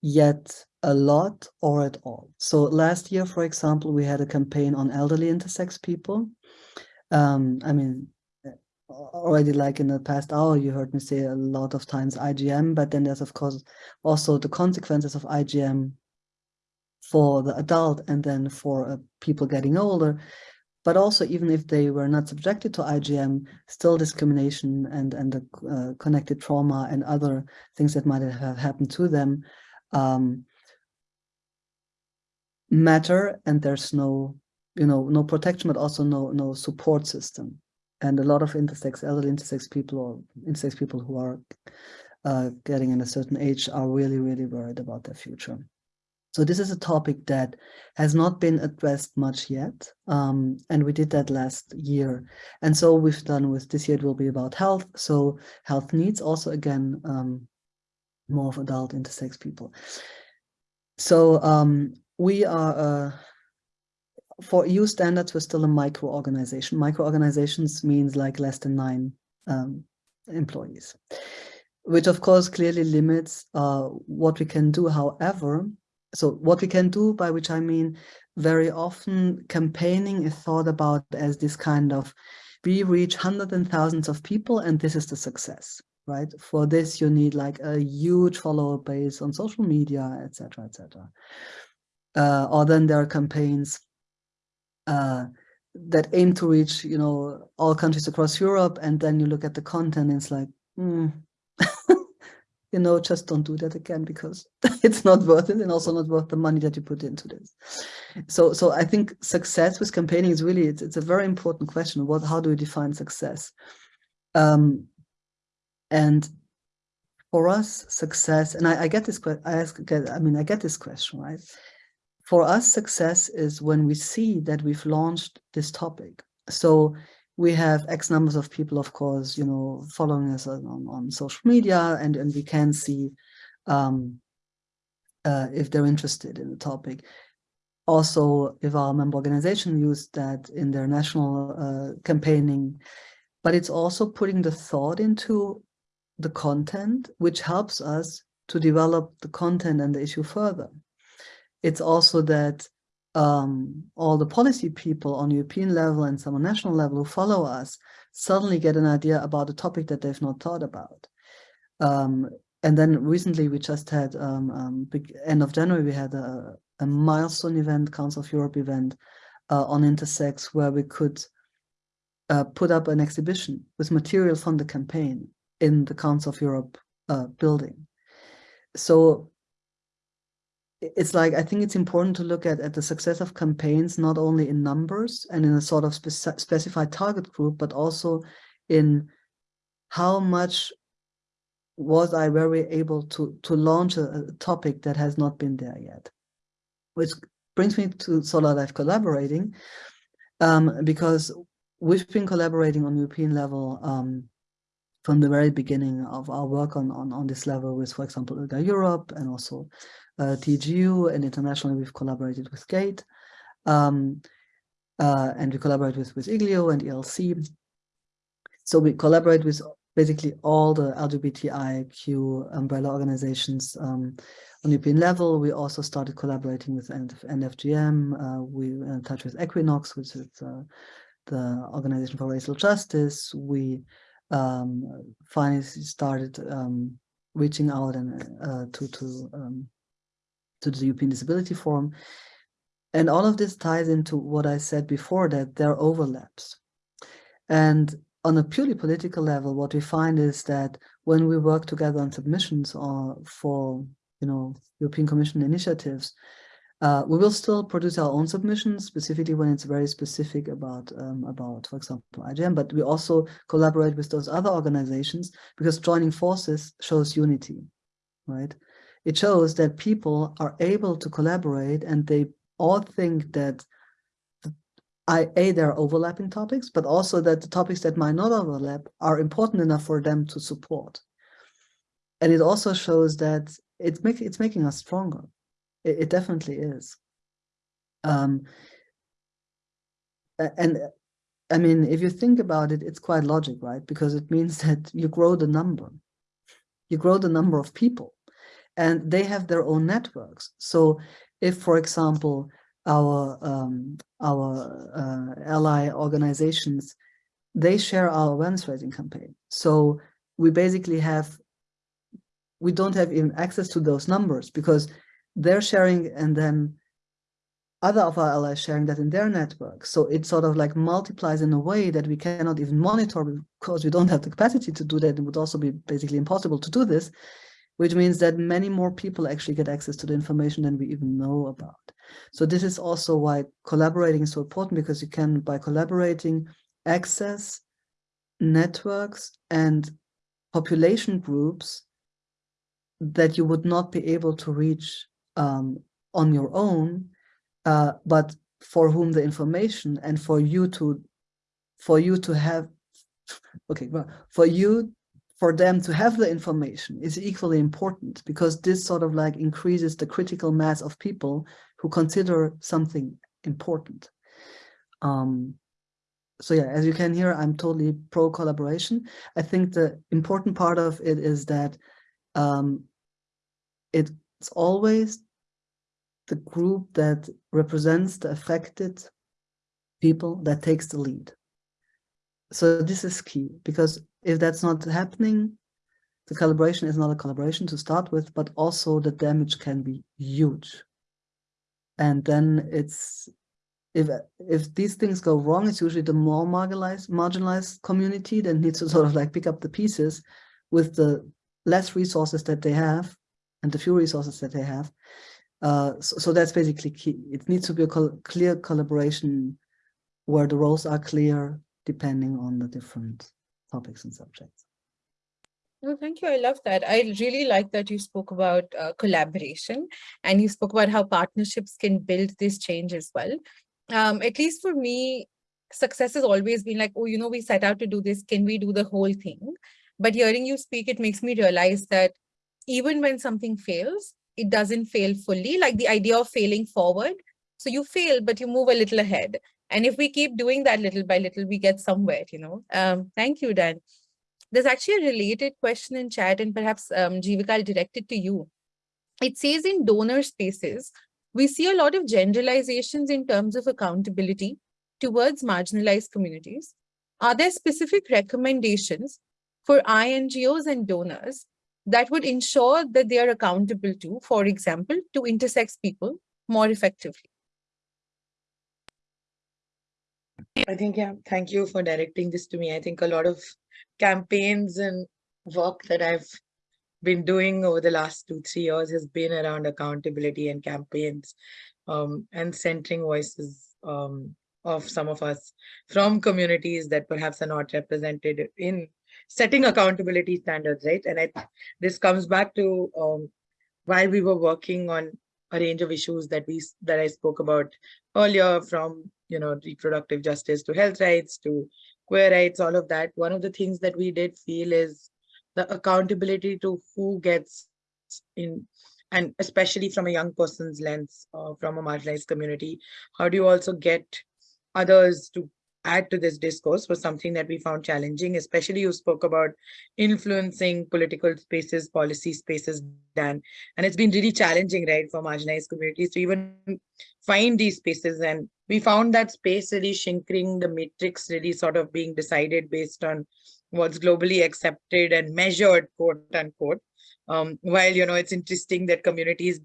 yet a lot or at all. So last year, for example, we had a campaign on elderly intersex people. Um, I mean, already like in the past hour, you heard me say a lot of times IGM, but then there's of course also the consequences of IGM for the adult and then for uh, people getting older. But also, even if they were not subjected to IGM, still discrimination and, and the uh, connected trauma and other things that might have happened to them um, matter and there's no you know no protection but also no no support system. And a lot of intersex elderly intersex people or intersex people who are uh, getting in a certain age are really really worried about their future. So this is a topic that has not been addressed much yet um, and we did that last year. And so we've done with this year it will be about health. So health needs also again um, more of adult intersex people. So um, we are, uh, for EU standards, we're still a micro-organization. Micro-organizations means like less than nine um, employees, which of course clearly limits uh, what we can do. However, so what we can do, by which I mean very often campaigning is thought about as this kind of, we reach hundreds and thousands of people and this is the success right? For this, you need like a huge follower base on social media, etc., etc. Uh, or then there are campaigns uh, that aim to reach, you know, all countries across Europe, and then you look at the content, and it's like, mm, [LAUGHS] you know, just don't do that again because [LAUGHS] it's not worth it, and also not worth the money that you put into this. So, so I think success with campaigning is really it's, it's a very important question. What, how do we define success? Um, and for us, success, and I, I get this, ask, I mean, I get this question, right? For us, success is when we see that we've launched this topic. So we have X numbers of people, of course, you know, following us on, on social media, and, and we can see um, uh, if they're interested in the topic. Also, if our member organization used that in their national uh, campaigning, but it's also putting the thought into the content, which helps us to develop the content and the issue further. It's also that um, all the policy people on European level and some on national level who follow us suddenly get an idea about a topic that they've not thought about. Um, and then recently we just had, um, um end of January, we had a, a milestone event, Council of Europe event uh, on intersex where we could uh, put up an exhibition with material from the campaign in the Council of Europe uh, building. So it's like, I think it's important to look at, at the success of campaigns, not only in numbers and in a sort of spe specified target group, but also in how much was I very able to, to launch a, a topic that has not been there yet. Which brings me to Solar Life collaborating, um, because we've been collaborating on European level um, from the very beginning of our work on, on, on this level with, for example, ILGA Europe and also uh, TGEU and internationally we've collaborated with GATE. Um, uh, and we collaborate with, with IGLYO and ELC. So we collaborate with basically all the LGBTIQ umbrella organizations um, on European level. We also started collaborating with EndFGM. Uh, we were in touch with Equinox, which is uh, the Organization for Racial Justice. We um, finally started um, reaching out and uh, to to um, to the European Disability Forum. And all of this ties into what I said before, that there are overlaps. And on a purely political level, what we find is that when we work together on submissions or for, you know, European Commission initiatives, uh, we will still produce our own submissions, specifically when it's very specific about, um, about, for example, IGM, but we also collaborate with those other organizations because joining forces shows unity, right? It shows that people are able to collaborate and they all think that I, A, there are overlapping topics, but also that the topics that might not overlap are important enough for them to support. And it also shows that it's, make, it's making us stronger. It, it definitely is. Um, and I mean, if you think about it, it's quite logic, right? Because it means [LAUGHS] that you grow the number. You grow the number of people and they have their own networks. So if, for example, our um, our uh, ally organizations, they share our awareness raising campaign. So we basically have, we don't have even access to those numbers because they're sharing and then other of our allies sharing that in their network. So it sort of like multiplies in a way that we cannot even monitor because we don't have the capacity to do that. It would also be basically impossible to do this which means that many more people actually get access to the information than we even know about. So this is also why collaborating is so important because you can, by collaborating, access networks and population groups that you would not be able to reach um, on your own, uh, but for whom the information and for you to, for you to have, okay, well, for you for them to have the information is equally important because this sort of like increases the critical mass of people who consider something important. Um, so yeah, as you can hear, I'm totally pro collaboration. I think the important part of it is that um, it's always the group that represents the affected people that takes the lead. So this is key because if that's not happening, the calibration is not a collaboration to start with, but also the damage can be huge. And then it's if if these things go wrong, it's usually the more marginalized marginalized community that needs to [LAUGHS] sort of like pick up the pieces with the less resources that they have and the few resources that they have. Uh, so, so, that's basically key. It needs to be a col clear collaboration where the roles are clear depending on the different topics and subjects. No, thank you. I love that. I really like that you spoke about uh, collaboration and you spoke about how partnerships can build this change as well. Um, at least for me, success has always been like, oh, you know, we set out to do this. Can we do the whole thing? But hearing you speak, it makes me realize that even when something fails, it doesn't fail fully, like the idea of failing forward. So you fail, but you move a little ahead. And if we keep doing that little by little, we get somewhere, you know. Um, thank you, Dan. There's actually a related question in chat and perhaps um, Jivika, I'll direct it to you. It says in donor spaces, we see a lot of generalizations in terms of accountability towards marginalized communities. Are there specific recommendations for INGOs and donors that would ensure that they are accountable to, for example, to intersex people more effectively? I think, yeah, thank you for directing this to me. I think a lot of campaigns and work that I've been doing over the last two, three years has been around accountability and campaigns um, and centering voices um, of some of us from communities that perhaps are not represented in setting accountability standards, right? And I, this comes back to um, while we were working on a range of issues that we that I spoke about earlier from you know, reproductive justice to health rights to queer rights, all of that. One of the things that we did feel is the accountability to who gets in and especially from a young person's lens, uh, from a marginalized community, how do you also get others to add to this discourse was something that we found challenging, especially you spoke about influencing political spaces, policy spaces, Dan. And it's been really challenging, right, for marginalized communities to even find these spaces. And we found that space really shrinking, the matrix really sort of being decided based on what's globally accepted and measured, quote unquote. Um, while, you know, it's interesting that communities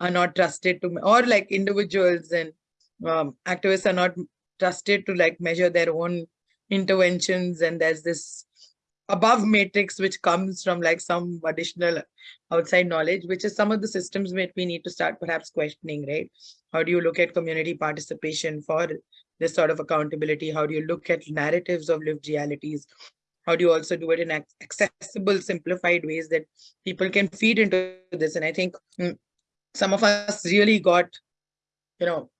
are not trusted to, or like individuals and um, activists are not trusted to like measure their own interventions and there's this above matrix which comes from like some additional outside knowledge which is some of the systems that we need to start perhaps questioning right? How do you look at community participation for this sort of accountability? How do you look at narratives of lived realities? How do you also do it in accessible simplified ways that people can feed into this? And i think mm, some of us really got you know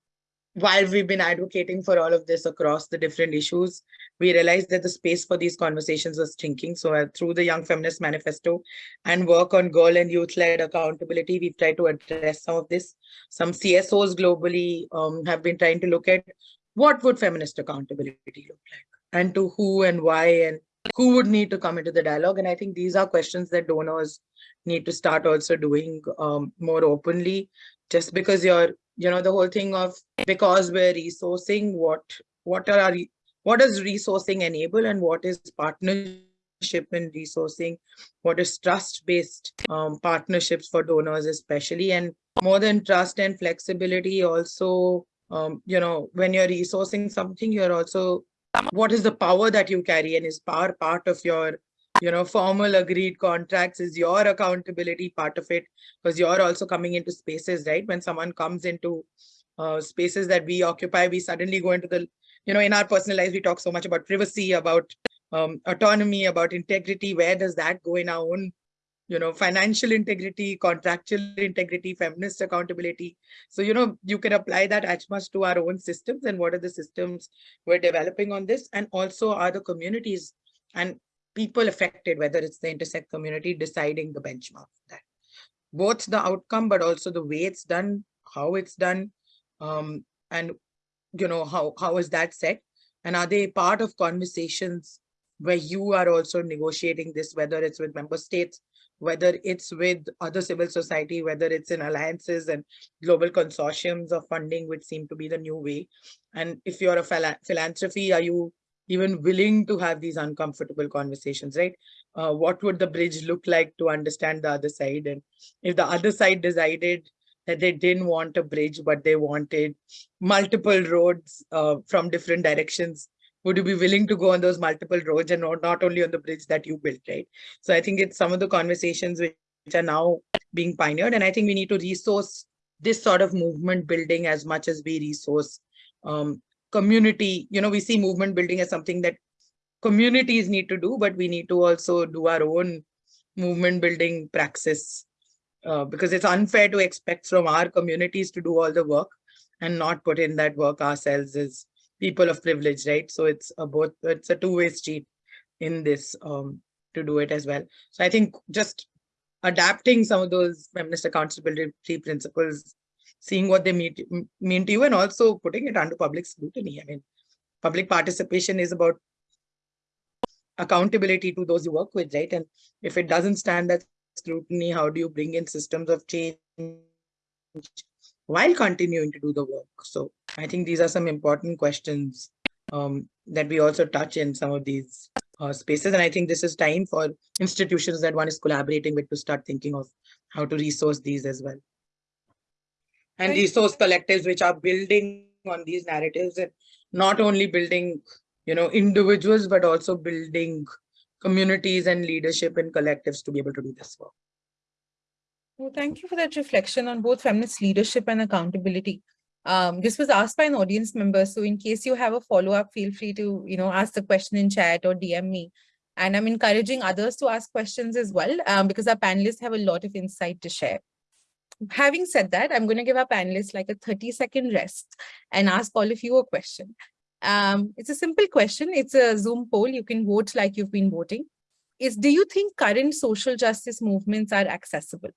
while we've been advocating for all of this across the different issues, we realized that the space for these conversations was shrinking. So uh, through the Young Feminist Manifesto and work on girl and youth-led accountability, we've tried to address some of this. Some CSOs globally um, have been trying to look at what would feminist accountability look like and to who and why and who would need to come into the dialogue. And I think these are questions that donors need to start also doing um, more openly. Just because you're you know the whole thing of because we're resourcing what what are our what does resourcing enable and what is partnership in resourcing? What is trust based um, partnerships for donors especially? And more than trust and flexibility also um, you know when you're resourcing something you're also what is the power that you carry and is power part of your you know, formal agreed contracts is your accountability part of it because you're also coming into spaces, right? When someone comes into uh, spaces that we occupy, we suddenly go into the, you know, in our personal lives, we talk so much about privacy, about um, autonomy, about integrity. Where does that go in our own, you know, financial integrity, contractual integrity, feminist accountability? So, you know, you can apply that as much to our own systems and what are the systems we're developing on this and also are the communities and people affected, whether it's the intersex community deciding the benchmark that both the outcome, but also the way it's done, how it's done, um, and you know, how, how is that set? And are they part of conversations where you are also negotiating this, whether it's with member states, whether it's with other civil society, whether it's in alliances and global consortiums of funding, which seem to be the new way. And if you're a phila philanthropy, are you even willing to have these uncomfortable conversations, right? Uh, what would the bridge look like to understand the other side? And if the other side decided that they didn't want a bridge, but they wanted multiple roads uh, from different directions, would you be willing to go on those multiple roads and not, not only on the bridge that you built, right? So I think it's some of the conversations which are now being pioneered. And I think we need to resource this sort of movement building as much as we resource um, community, you know, we see movement building as something that communities need to do, but we need to also do our own movement building praxis uh, because it's unfair to expect from our communities to do all the work and not put in that work ourselves as people of privilege, right? So it's a both, it's a two-way street in this um, to do it as well. So I think just adapting some of those feminist accountability principles seeing what they mean, mean to you and also putting it under public scrutiny. I mean, public participation is about accountability to those you work with, right? And if it doesn't stand that scrutiny, how do you bring in systems of change while continuing to do the work? So I think these are some important questions um, that we also touch in some of these uh, spaces. And I think this is time for institutions that one is collaborating with to start thinking of how to resource these as well and resource collectives which are building on these narratives and not only building you know individuals but also building communities and leadership and collectives to be able to do this work. Well thank you for that reflection on both feminist leadership and accountability. Um, this was asked by an audience member so in case you have a follow-up feel free to you know ask the question in chat or dm me. And i'm encouraging others to ask questions as well um, because our panelists have a lot of insight to share having said that, I'm going to give our panelists like a 30 second rest and ask all of you a question. Um, it's a simple question. It's a Zoom poll. You can vote like you've been voting. Is do you think current social justice movements are accessible?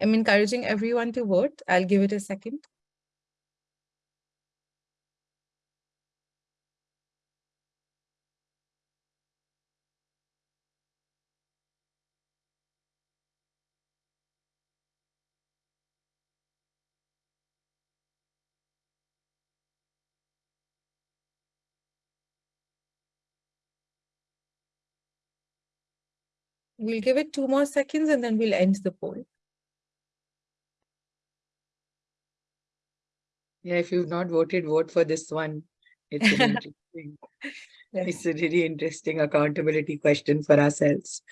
I'm encouraging everyone to vote. I'll give it a second. We'll give it two more seconds and then we'll end the poll. Yeah, if you've not voted, vote for this one. It's an [LAUGHS] interesting, Yes. it's a really interesting accountability question for ourselves.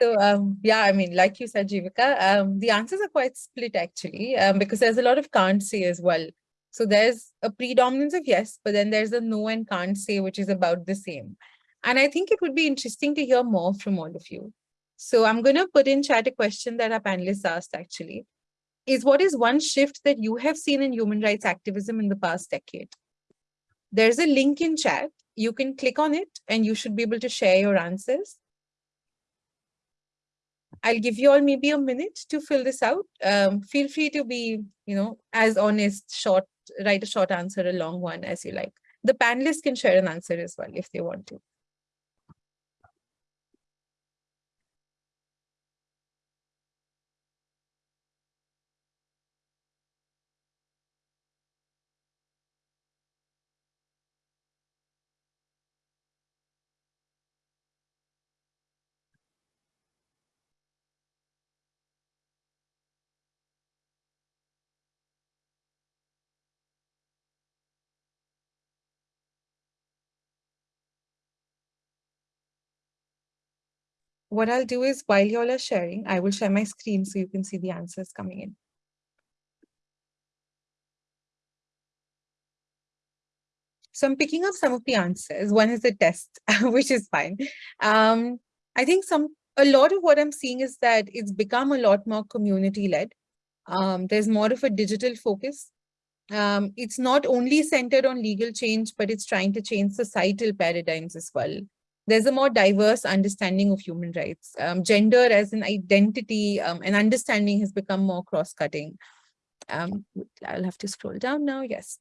So um, yeah, I mean, like you said, Jivika, um, the answers are quite split actually, um, because there's a lot of can't say as well. So there's a predominance of yes, but then there's a no and can't say, which is about the same. And I think it would be interesting to hear more from all of you. So I'm going to put in chat a question that our panelists asked actually, is what is one shift that you have seen in human rights activism in the past decade? There's a link in chat. You can click on it and you should be able to share your answers. I'll give you all maybe a minute to fill this out. Um, feel free to be, you know, as honest, short, write a short answer, a long one as you like. The panelists can share an answer as well if they want to. What I'll do is while you all are sharing, I will share my screen so you can see the answers coming in. So I'm picking up some of the answers. One is a test, [LAUGHS] which is fine. Um, I think some a lot of what I'm seeing is that it's become a lot more community led. Um, there's more of a digital focus. Um, it's not only centered on legal change, but it's trying to change societal paradigms as well. There's a more diverse understanding of human rights. Um, gender as an identity um, and understanding has become more cross-cutting. Um, I'll have to scroll down now, yes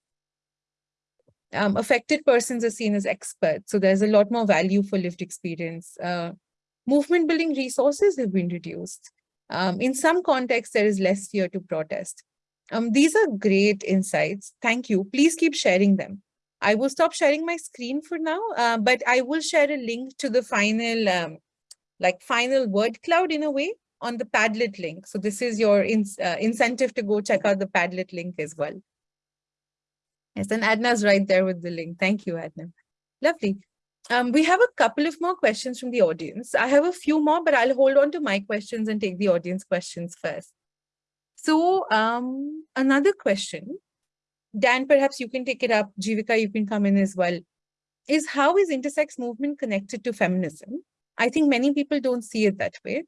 um, affected persons are seen as experts. So there's a lot more value for lived experience. Uh, movement building resources have been reduced. Um, in some contexts, there is less fear to protest. Um, these are great insights. Thank you. Please keep sharing them. I will stop sharing my screen for now, uh, but I will share a link to the final, um, like final word cloud in a way on the Padlet link. So this is your in, uh, incentive to go check out the Padlet link as well. Yes, and Adna's right there with the link. Thank you, Adna. Lovely. Um, we have a couple of more questions from the audience. I have a few more, but I'll hold on to my questions and take the audience questions first. So um, another question, Dan, perhaps you can take it up. Jivika, you can come in as well. Is how is intersex movement connected to feminism? I think many people don't see it that way.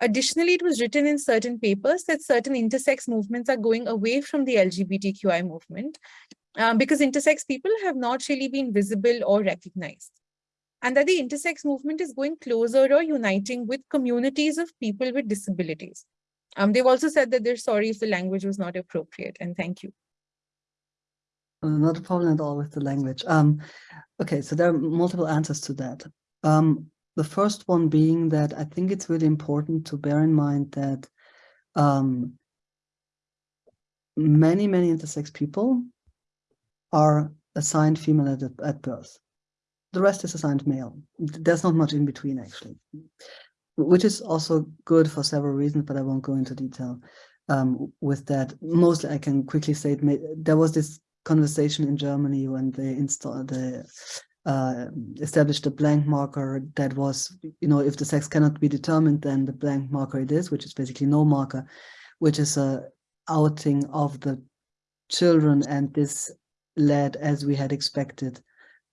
Additionally, it was written in certain papers that certain intersex movements are going away from the LGBTQI movement um, because intersex people have not really been visible or recognized. And that the intersex movement is going closer or uniting with communities of people with disabilities. Um, they've also said that they're sorry if the language was not appropriate, and thank you. Not a problem at all with the language. Um, okay, so there are multiple answers to that. Um, the first one being that I think it's really important to bear in mind that um, many, many intersex people are assigned female at, at birth. The rest is assigned male. There's not much in between, actually, which is also good for several reasons, but I won't go into detail um, with that. Mostly, I can quickly say it there was this conversation in Germany when they installed the uh, established a blank marker that was, you know, if the sex cannot be determined, then the blank marker it is, which is basically no marker, which is a outing of the children and this led, as we had expected,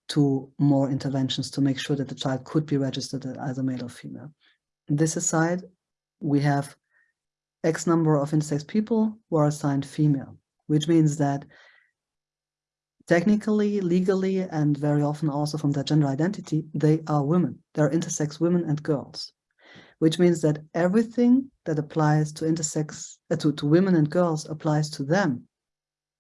to more interventions to make sure that the child could be registered as a male or female. This aside, we have X number of intersex people who are assigned female, which means that technically, legally, and very often also from their gender identity, they are women. They're intersex women and girls, which means that everything that applies to intersex, uh, to, to women and girls applies to them,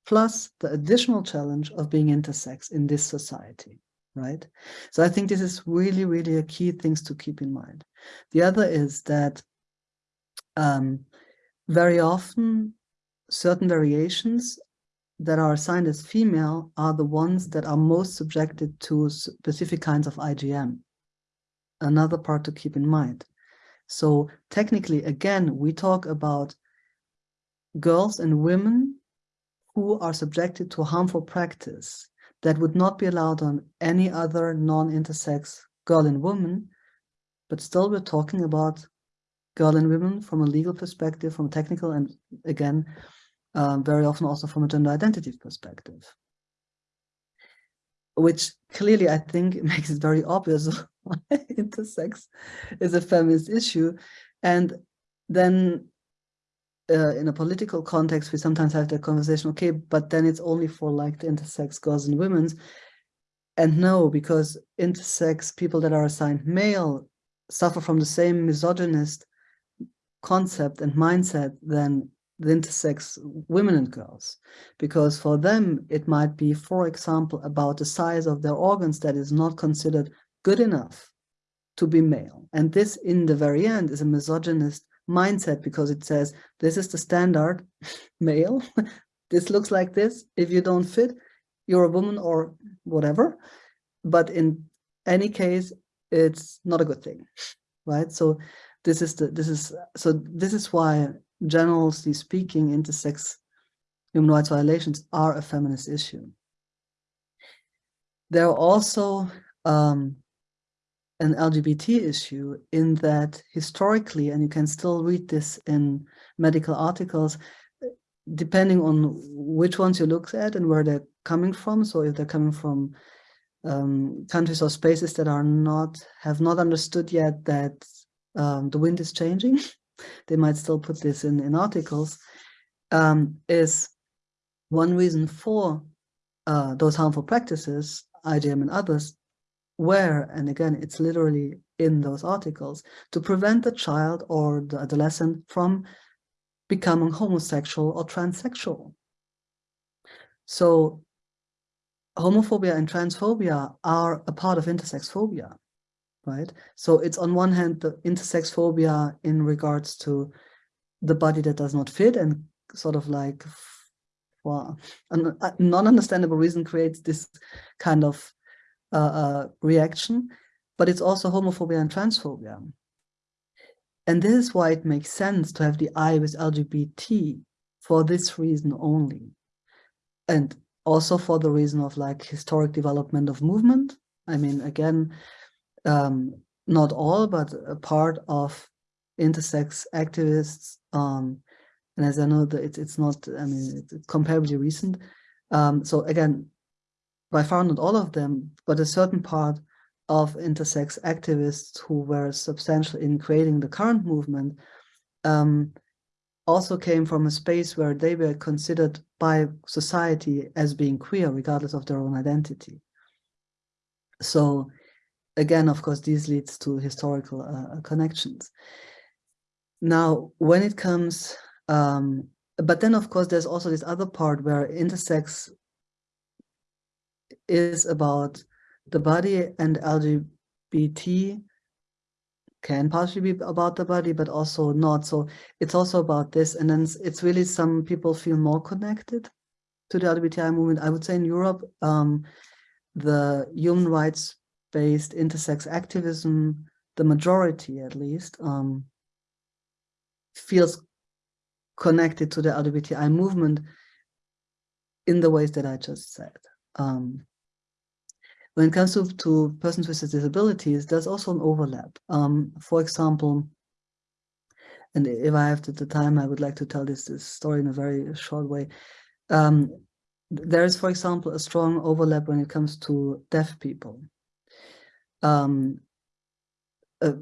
plus the additional challenge of being intersex in this society, right? So I think this is really, really a key things to keep in mind. The other is that um, very often certain variations that are assigned as female are the ones that are most subjected to specific kinds of IGM. Another part to keep in mind. So technically, again, we talk about girls and women who are subjected to harmful practice that would not be allowed on any other non-intersex girl and woman, but still we're talking about girl and women from a legal perspective, from technical, and again, um, very often also from a gender identity perspective. Which clearly I think [LAUGHS] makes it very obvious [LAUGHS] why intersex is a feminist issue. And then uh, in a political context, we sometimes have the conversation, okay, but then it's only for like the intersex girls and women's. And no, because intersex people that are assigned male suffer from the same misogynist concept and mindset than the intersex women and girls because for them it might be for example about the size of their organs that is not considered good enough to be male. And this in the very end is a misogynist mindset because it says this is the standard [LAUGHS] male. [LAUGHS] This looks like this. If you don't fit you're a woman or whatever. But in any case it's not a good thing right? So this is the this is so this is why generally speaking intersex human rights violations are a feminist issue there are also um, an LGBT issue in that historically, and you can still read this in medical articles, depending on which ones you look at and where they're coming from. So if they're coming from um, countries or spaces that are not, have not understood yet that um, the wind is changing, [LAUGHS] they might still put this in, in articles, um, is one reason for uh, those harmful practices, IGM and others, where, and again, it's literally in those articles, to prevent the child or the adolescent from becoming homosexual or transsexual. So homophobia and transphobia are a part of intersex phobia right? So it's on one hand, the intersex phobia in regards to the body that does not fit and sort of like for a non-understandable reason creates this kind of uh, uh, reaction, but it's also homophobia and transphobia. And this is why it makes sense to have the I with LGBT for this reason only. And also for the reason of like historic development of movement. I mean, again, um, not all, but a part of intersex activists. Um, and as I know that it's, it's not, I mean, it's, it's comparably recent. Um, so again, by far not all of them, but a certain part of intersex activists who were substantial in creating the current movement um, also came from a space where they were considered by society as being queer, regardless of their own identity. So again, of course, this leads to historical uh, connections. Now, when it comes, um, but then of course, there's also this other part where intersex is about the body and LGBT can partially be about the body, but also not. So it's also about this. And then it's really some people feel more connected to the LGBTI movement. I would say in Europe, um, the human rights based intersex activism, the majority at least, um, feels connected to the LGBTI movement in the ways that I just said. Um, when it comes to, to persons with disabilities, there's also an overlap. Um, for example, and if I have the time, I would like to tell this, this story in a very short way. Um, there is, for example, a strong overlap when it comes to deaf people um, uh,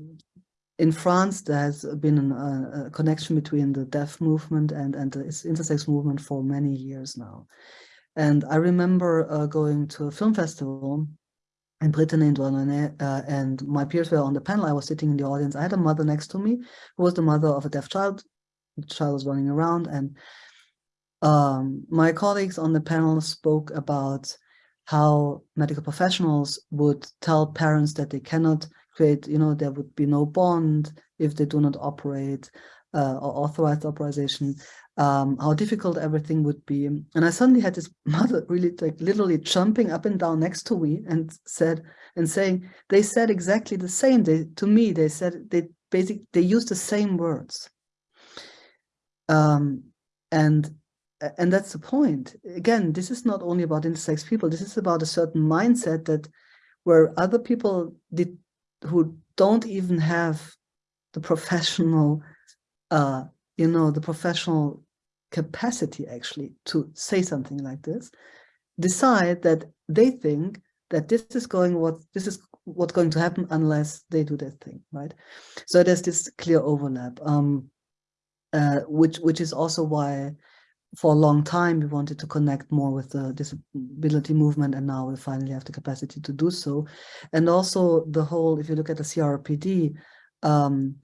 in France, there has been an, uh, a connection between the deaf movement and, and the intersex movement for many years now. And I remember uh, going to a film festival in Brittany and Douarnenez, uh, and my peers were on the panel. I was sitting in the audience. I had a mother next to me who was the mother of a deaf child. The child was running around and um, my colleagues on the panel spoke about how medical professionals would tell parents that they cannot create, you know, there would be no bond if they do not operate uh, or authorized authorization, um, how difficult everything would be. And I suddenly had this [LAUGHS] mother really like literally jumping up and down next to me and said, and saying, they said exactly the same they, to me. They said, they basically, they used the same words. Um, and and that's the point. Again, this is not only about intersex people. This is about a certain mindset that where other people did who don't even have the professional, uh, you know, the professional capacity actually to say something like this, decide that they think that this is going what this is what's going to happen unless they do that thing, right? So there's this clear overlap, um, uh, which which is also why for a long time we wanted to connect more with the disability movement and now we finally have the capacity to do so and also the whole if you look at the CRPD um,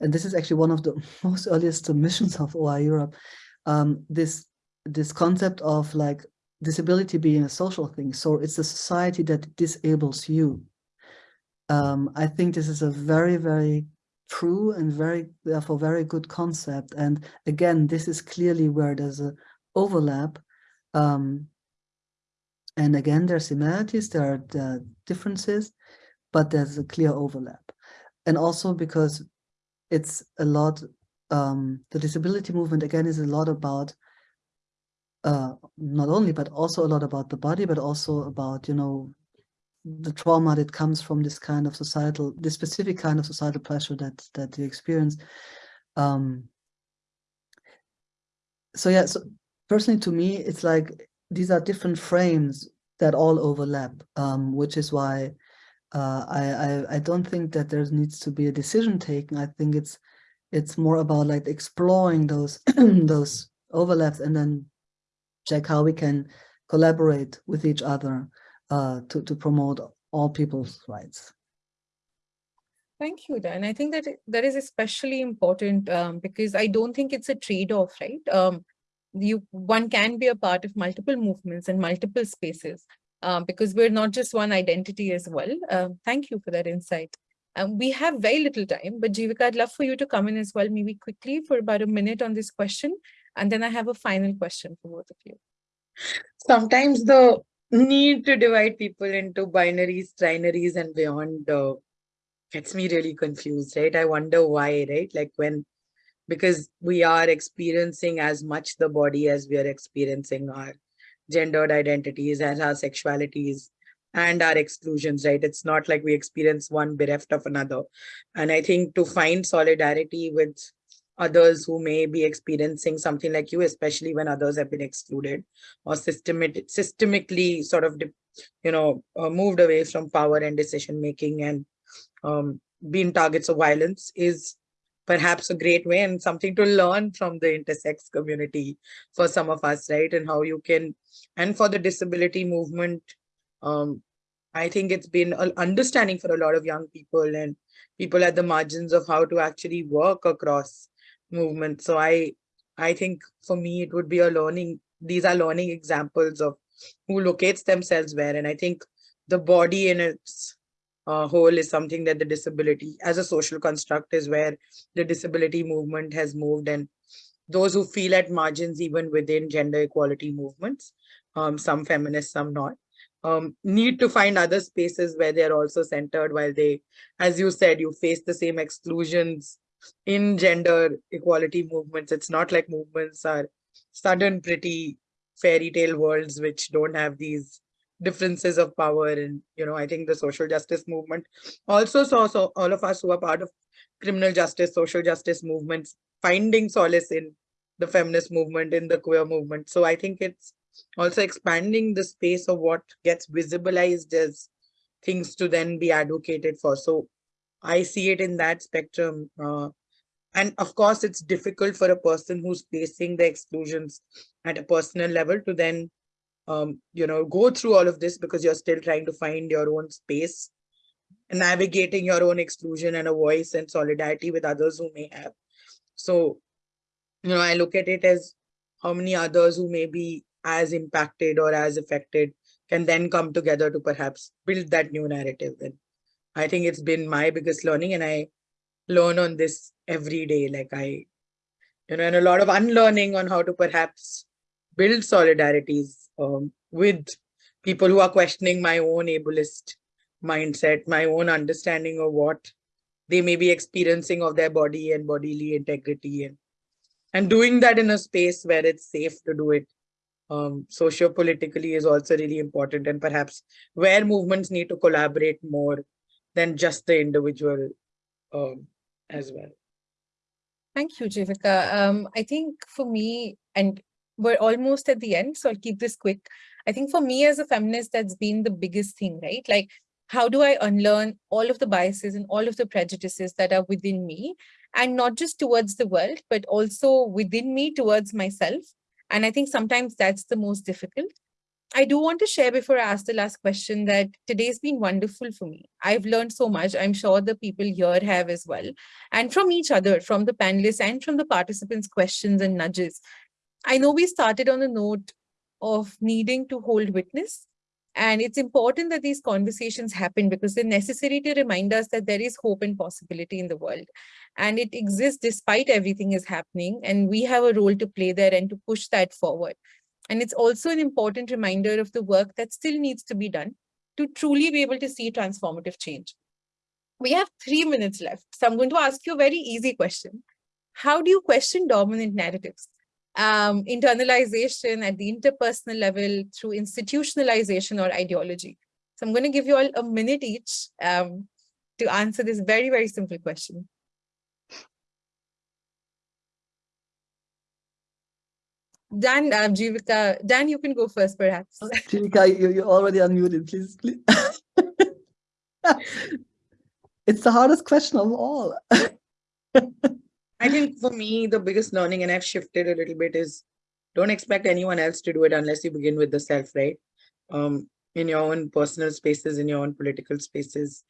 and this is actually one of the [LAUGHS] most earliest submissions of OII Europe, um, this this concept of like disability being a social thing. So it's a society that disables you. Um, I think this is a very, very true and very, therefore, very good concept. And again, this is clearly where there's a overlap. Um, and again, there are similarities, there are, are differences, but there's a clear overlap. And also because it's a lot, um, the disability movement again is a lot about uh, not only, but also a lot about the body, but also about, you know, the trauma that comes from this kind of societal, this specific kind of societal pressure that that you experience. Um, so yeah, so personally to me, it's like these are different frames that all overlap, um, which is why uh, I, I I don't think that there needs to be a decision taken. I think it's it's more about like exploring those [CLEARS THROAT] those overlaps and then check how we can collaborate with each other uh, to, to promote all people's rights. Thank you, Dan. I think that that is especially important um, because I don't think it's a trade-off, right? Um, you one can be a part of multiple movements and multiple spaces um, because we're not just one identity as well. Uh, thank you for that insight. Um, we have very little time, but Jivika, I'd love for you to come in as well, maybe quickly for about a minute on this question. And then I have a final question for both of you. Sometimes the need to divide people into binaries, trinaries, and beyond uh, gets me really confused, right? I wonder why, right? Like when, because we are experiencing as much the body as we are experiencing our gendered identities and our sexualities and our exclusions, right? It's not like we experience one bereft of another. And I think to find solidarity with others who may be experiencing something like you, especially when others have been excluded or systemic, systemically sort of, you know, uh, moved away from power and decision making and um, being targets of violence is perhaps a great way and something to learn from the intersex community for some of us, right? And how you can, and for the disability movement, um, I think it's been an understanding for a lot of young people and people at the margins of how to actually work across movement. So I, I think for me, it would be a learning, these are learning examples of who locates themselves where. And I think the body in its uh, whole is something that the disability as a social construct is where the disability movement has moved and those who feel at margins even within gender equality movements, um, some feminists, some not, um, need to find other spaces where they're also centered while they, as you said, you face the same exclusions in gender equality movements. It's not like movements are sudden pretty fairy tale worlds which don't have these differences of power and you know i think the social justice movement also saw so all of us who are part of criminal justice social justice movements finding solace in the feminist movement in the queer movement so i think it's also expanding the space of what gets visibilized as things to then be advocated for so I see it in that spectrum. Uh, and of course, it's difficult for a person who's facing the exclusions at a personal level to then um, you know, go through all of this because you're still trying to find your own space and navigating your own exclusion and a voice and solidarity with others who may have. So, you know, I look at it as how many others who may be as impacted or as affected can then come together to perhaps build that new narrative. And I think it's been my biggest learning and I learn on this every day. Like I, you know, and a lot of unlearning on how to perhaps build solidarities um, with people who are questioning my own ableist mindset, my own understanding of what they may be experiencing of their body and bodily integrity and and doing that in a space where it's safe to do it um, socio-politically is also really important and perhaps where movements need to collaborate more than just the individual um, as well. Thank you, Jivika. Um, I think for me, and we're almost at the end, so I'll keep this quick. I think for me as a feminist, that's been the biggest thing, right? Like, how do I unlearn all of the biases and all of the prejudices that are within me, and not just towards the world, but also within me towards myself? And I think sometimes that's the most difficult. I do want to share before I ask the last question that today's been wonderful for me. I've learned so much. I'm sure the people here have as well. And from each other, from the panelists and from the participants' questions and nudges. I know we started on a note of needing to hold witness. And it's important that these conversations happen because they're necessary to remind us that there is hope and possibility in the world. And it exists despite everything is happening. And we have a role to play there and to push that forward. And it's also an important reminder of the work that still needs to be done to truly be able to see transformative change. We have three minutes left. So I'm going to ask you a very easy question. How do you question dominant narratives? Um, internalization at the interpersonal level through institutionalization or ideology. So I'm going to give you all a minute each um, to answer this very, very simple question. Dan, uh, Jivika, Dan, you can go first, perhaps. Jivika, you, you're already unmuted, please. please. [LAUGHS] it's the hardest question of all. [LAUGHS] I think for me, the biggest learning, and I've shifted a little bit, is don't expect anyone else to do it unless you begin with the self, right? Um, in your own personal spaces, in your own political spaces.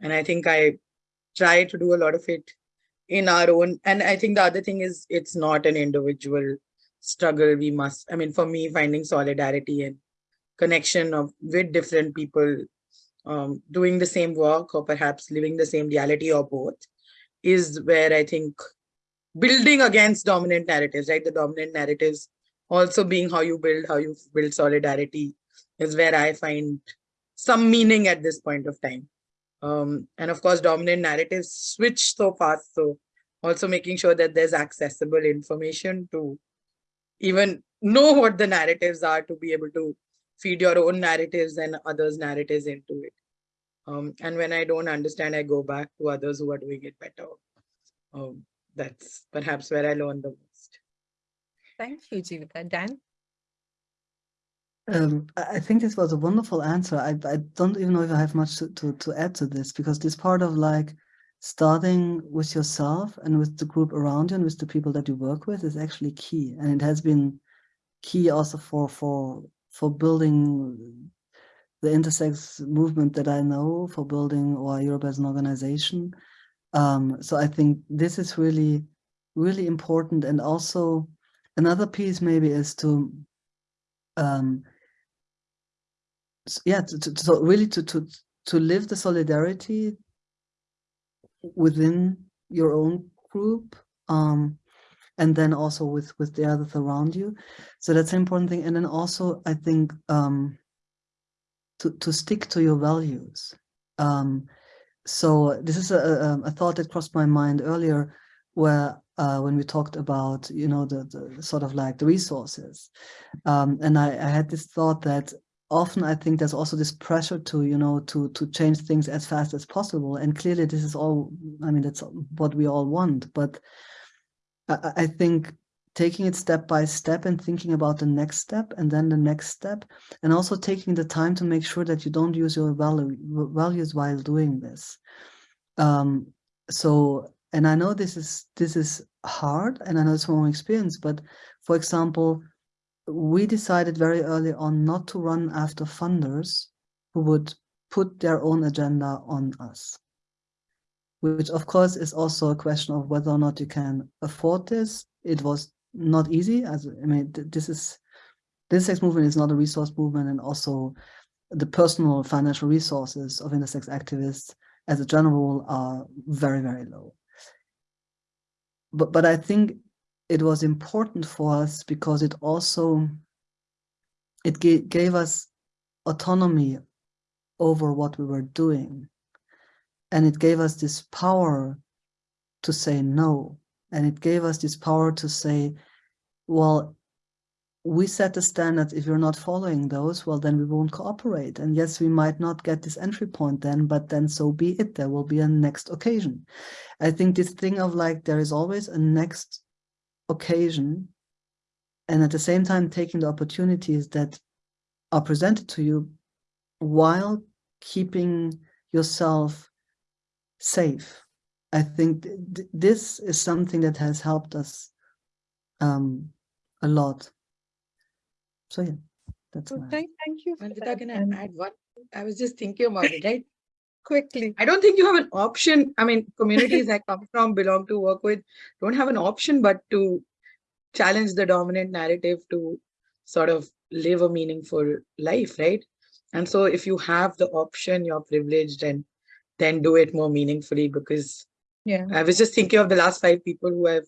And I think I try to do a lot of it in our own. And I think the other thing is it's not an individual struggle we must i mean for me finding solidarity and connection of with different people um, doing the same work or perhaps living the same reality or both is where i think building against dominant narratives right? The dominant narratives also being how you build how you build solidarity is where i find some meaning at this point of time. Um, and of course dominant narratives switch so fast so also making sure that there's accessible information to even know what the narratives are to be able to feed your own narratives and others narratives into it. Um, and when i don't understand i go back to others who are doing it better. Um, that's perhaps where i learn the most. Thank you jivika dan? Um, I think this was a wonderful answer. I, I don't even know if I have much to, to, to add to this because this part of like starting with yourself and with the group around you and with the people that you work with is actually key. And it has been key also for for for building the intersex movement that I know, for building OII Europe as an organization. Um, so I think this is really, really important. And also another piece maybe is to um, yeah, to, to, to really to, to, to live the solidarity within your own group um, and then also with with the others around you. So that's an important thing. And then also i think um, to to stick to your values. Um, so this is a, a, thought that crossed my mind earlier where uh, when we talked about you know the, the sort of like the resources. Um, and I, I had this thought that often I think there's also this pressure to, you know, to to change things as fast as possible. And clearly this is all, I mean, that's what we all want. But I, I think taking it step by step and thinking about the next step and then the next step, and also taking the time to make sure that you don't use your value, values while doing this. Um, so, and I know this is this is hard, and I know it's from experience, but for example, we decided very early on not to run after funders who would put their own agenda on us. Which of course is also a question of whether or not you can afford this. It was not easy as I mean, this is this sex movement is not a resource movement and also the personal financial resources of intersex activists as a general are very, very low. But, but I think it was important for us because it also, it ga gave us autonomy over what we were doing. And it gave us this power to say no. And it gave us this power to say, well, we set the standards. If you're not following those, well, then we won't cooperate. And yes, we might not get this entry point then, but then so be it. There will be a next occasion. I think this thing of like, there is always a next occasion. And at the same time, taking the opportunities that are presented to you while keeping yourself safe. I think th th this is something that has helped us um, a lot. So yeah, that's So my. Thank, thank you. for Vandita, that. can I add one? I was just thinking about it, right? Quickly. I don't think you have an option. I mean, communities I come from, belong to, work with, don't have an option but to challenge the dominant narrative to sort of live a meaningful life, right? And so if you have the option, you're privileged and then do it more meaningfully because Yeah. I was just thinking of the last five people who have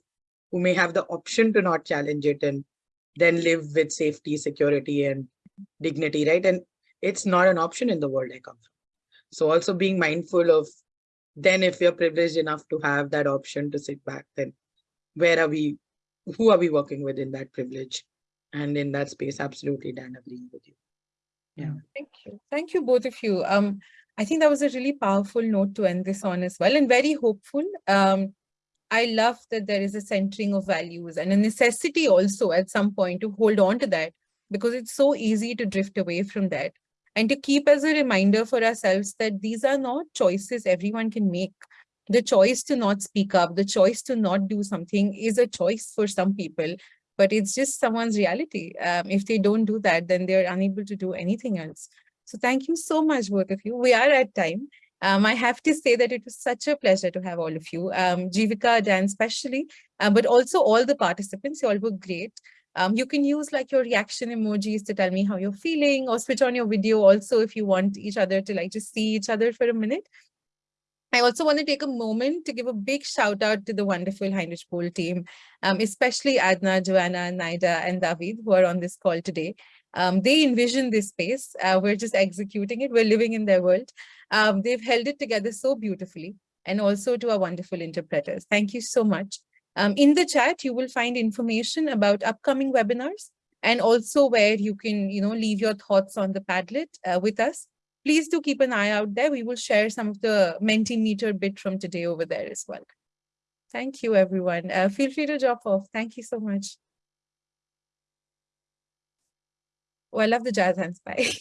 who may have the option to not challenge it and then live with safety, security, and dignity, right? And it's not an option in the world I come from. So also being mindful of then if we're privileged enough to have that option to sit back, then where are we, who are we working with in that privilege? And in that space, absolutely, Dan, agreeing with you. Yeah. Thank you. Thank you, both of you. Um, I think that was a really powerful note to end this on as well and very hopeful. Um, I love that there is a centering of values and a necessity also at some point to hold on to that because it's so easy to drift away from that and to keep as a reminder for ourselves that these are not choices everyone can make. The choice to not speak up, the choice to not do something is a choice for some people, but it's just someone's reality. Um, if they don't do that, then they're unable to do anything else. So thank you so much, both of you. We are at time. Um, I have to say that it was such a pleasure to have all of you, um, Jivika, Dan especially, uh, but also all the participants, you all were great. Um, you can use like your reaction emojis to tell me how you're feeling or switch on your video also if you want each other to like just see each other for a minute. I also want to take a moment to give a big shout out to the wonderful Heinrich Böll team, um, especially Adna, Joanna, Naida, and David, who are on this call today. Um, they envision this space. Uh, we're just executing it. We're living in their world. Um, they've held it together so beautifully and also to our wonderful interpreters. Thank you so much. Um, in the chat, you will find information about upcoming webinars and also where you can, you know, leave your thoughts on the Padlet uh, with us. Please do keep an eye out there. We will share some of the Mentimeter bit from today over there as well. Thank you, everyone. Uh, feel free to drop off. Thank you so much. Oh, I love the jazz hands. Bye. [LAUGHS]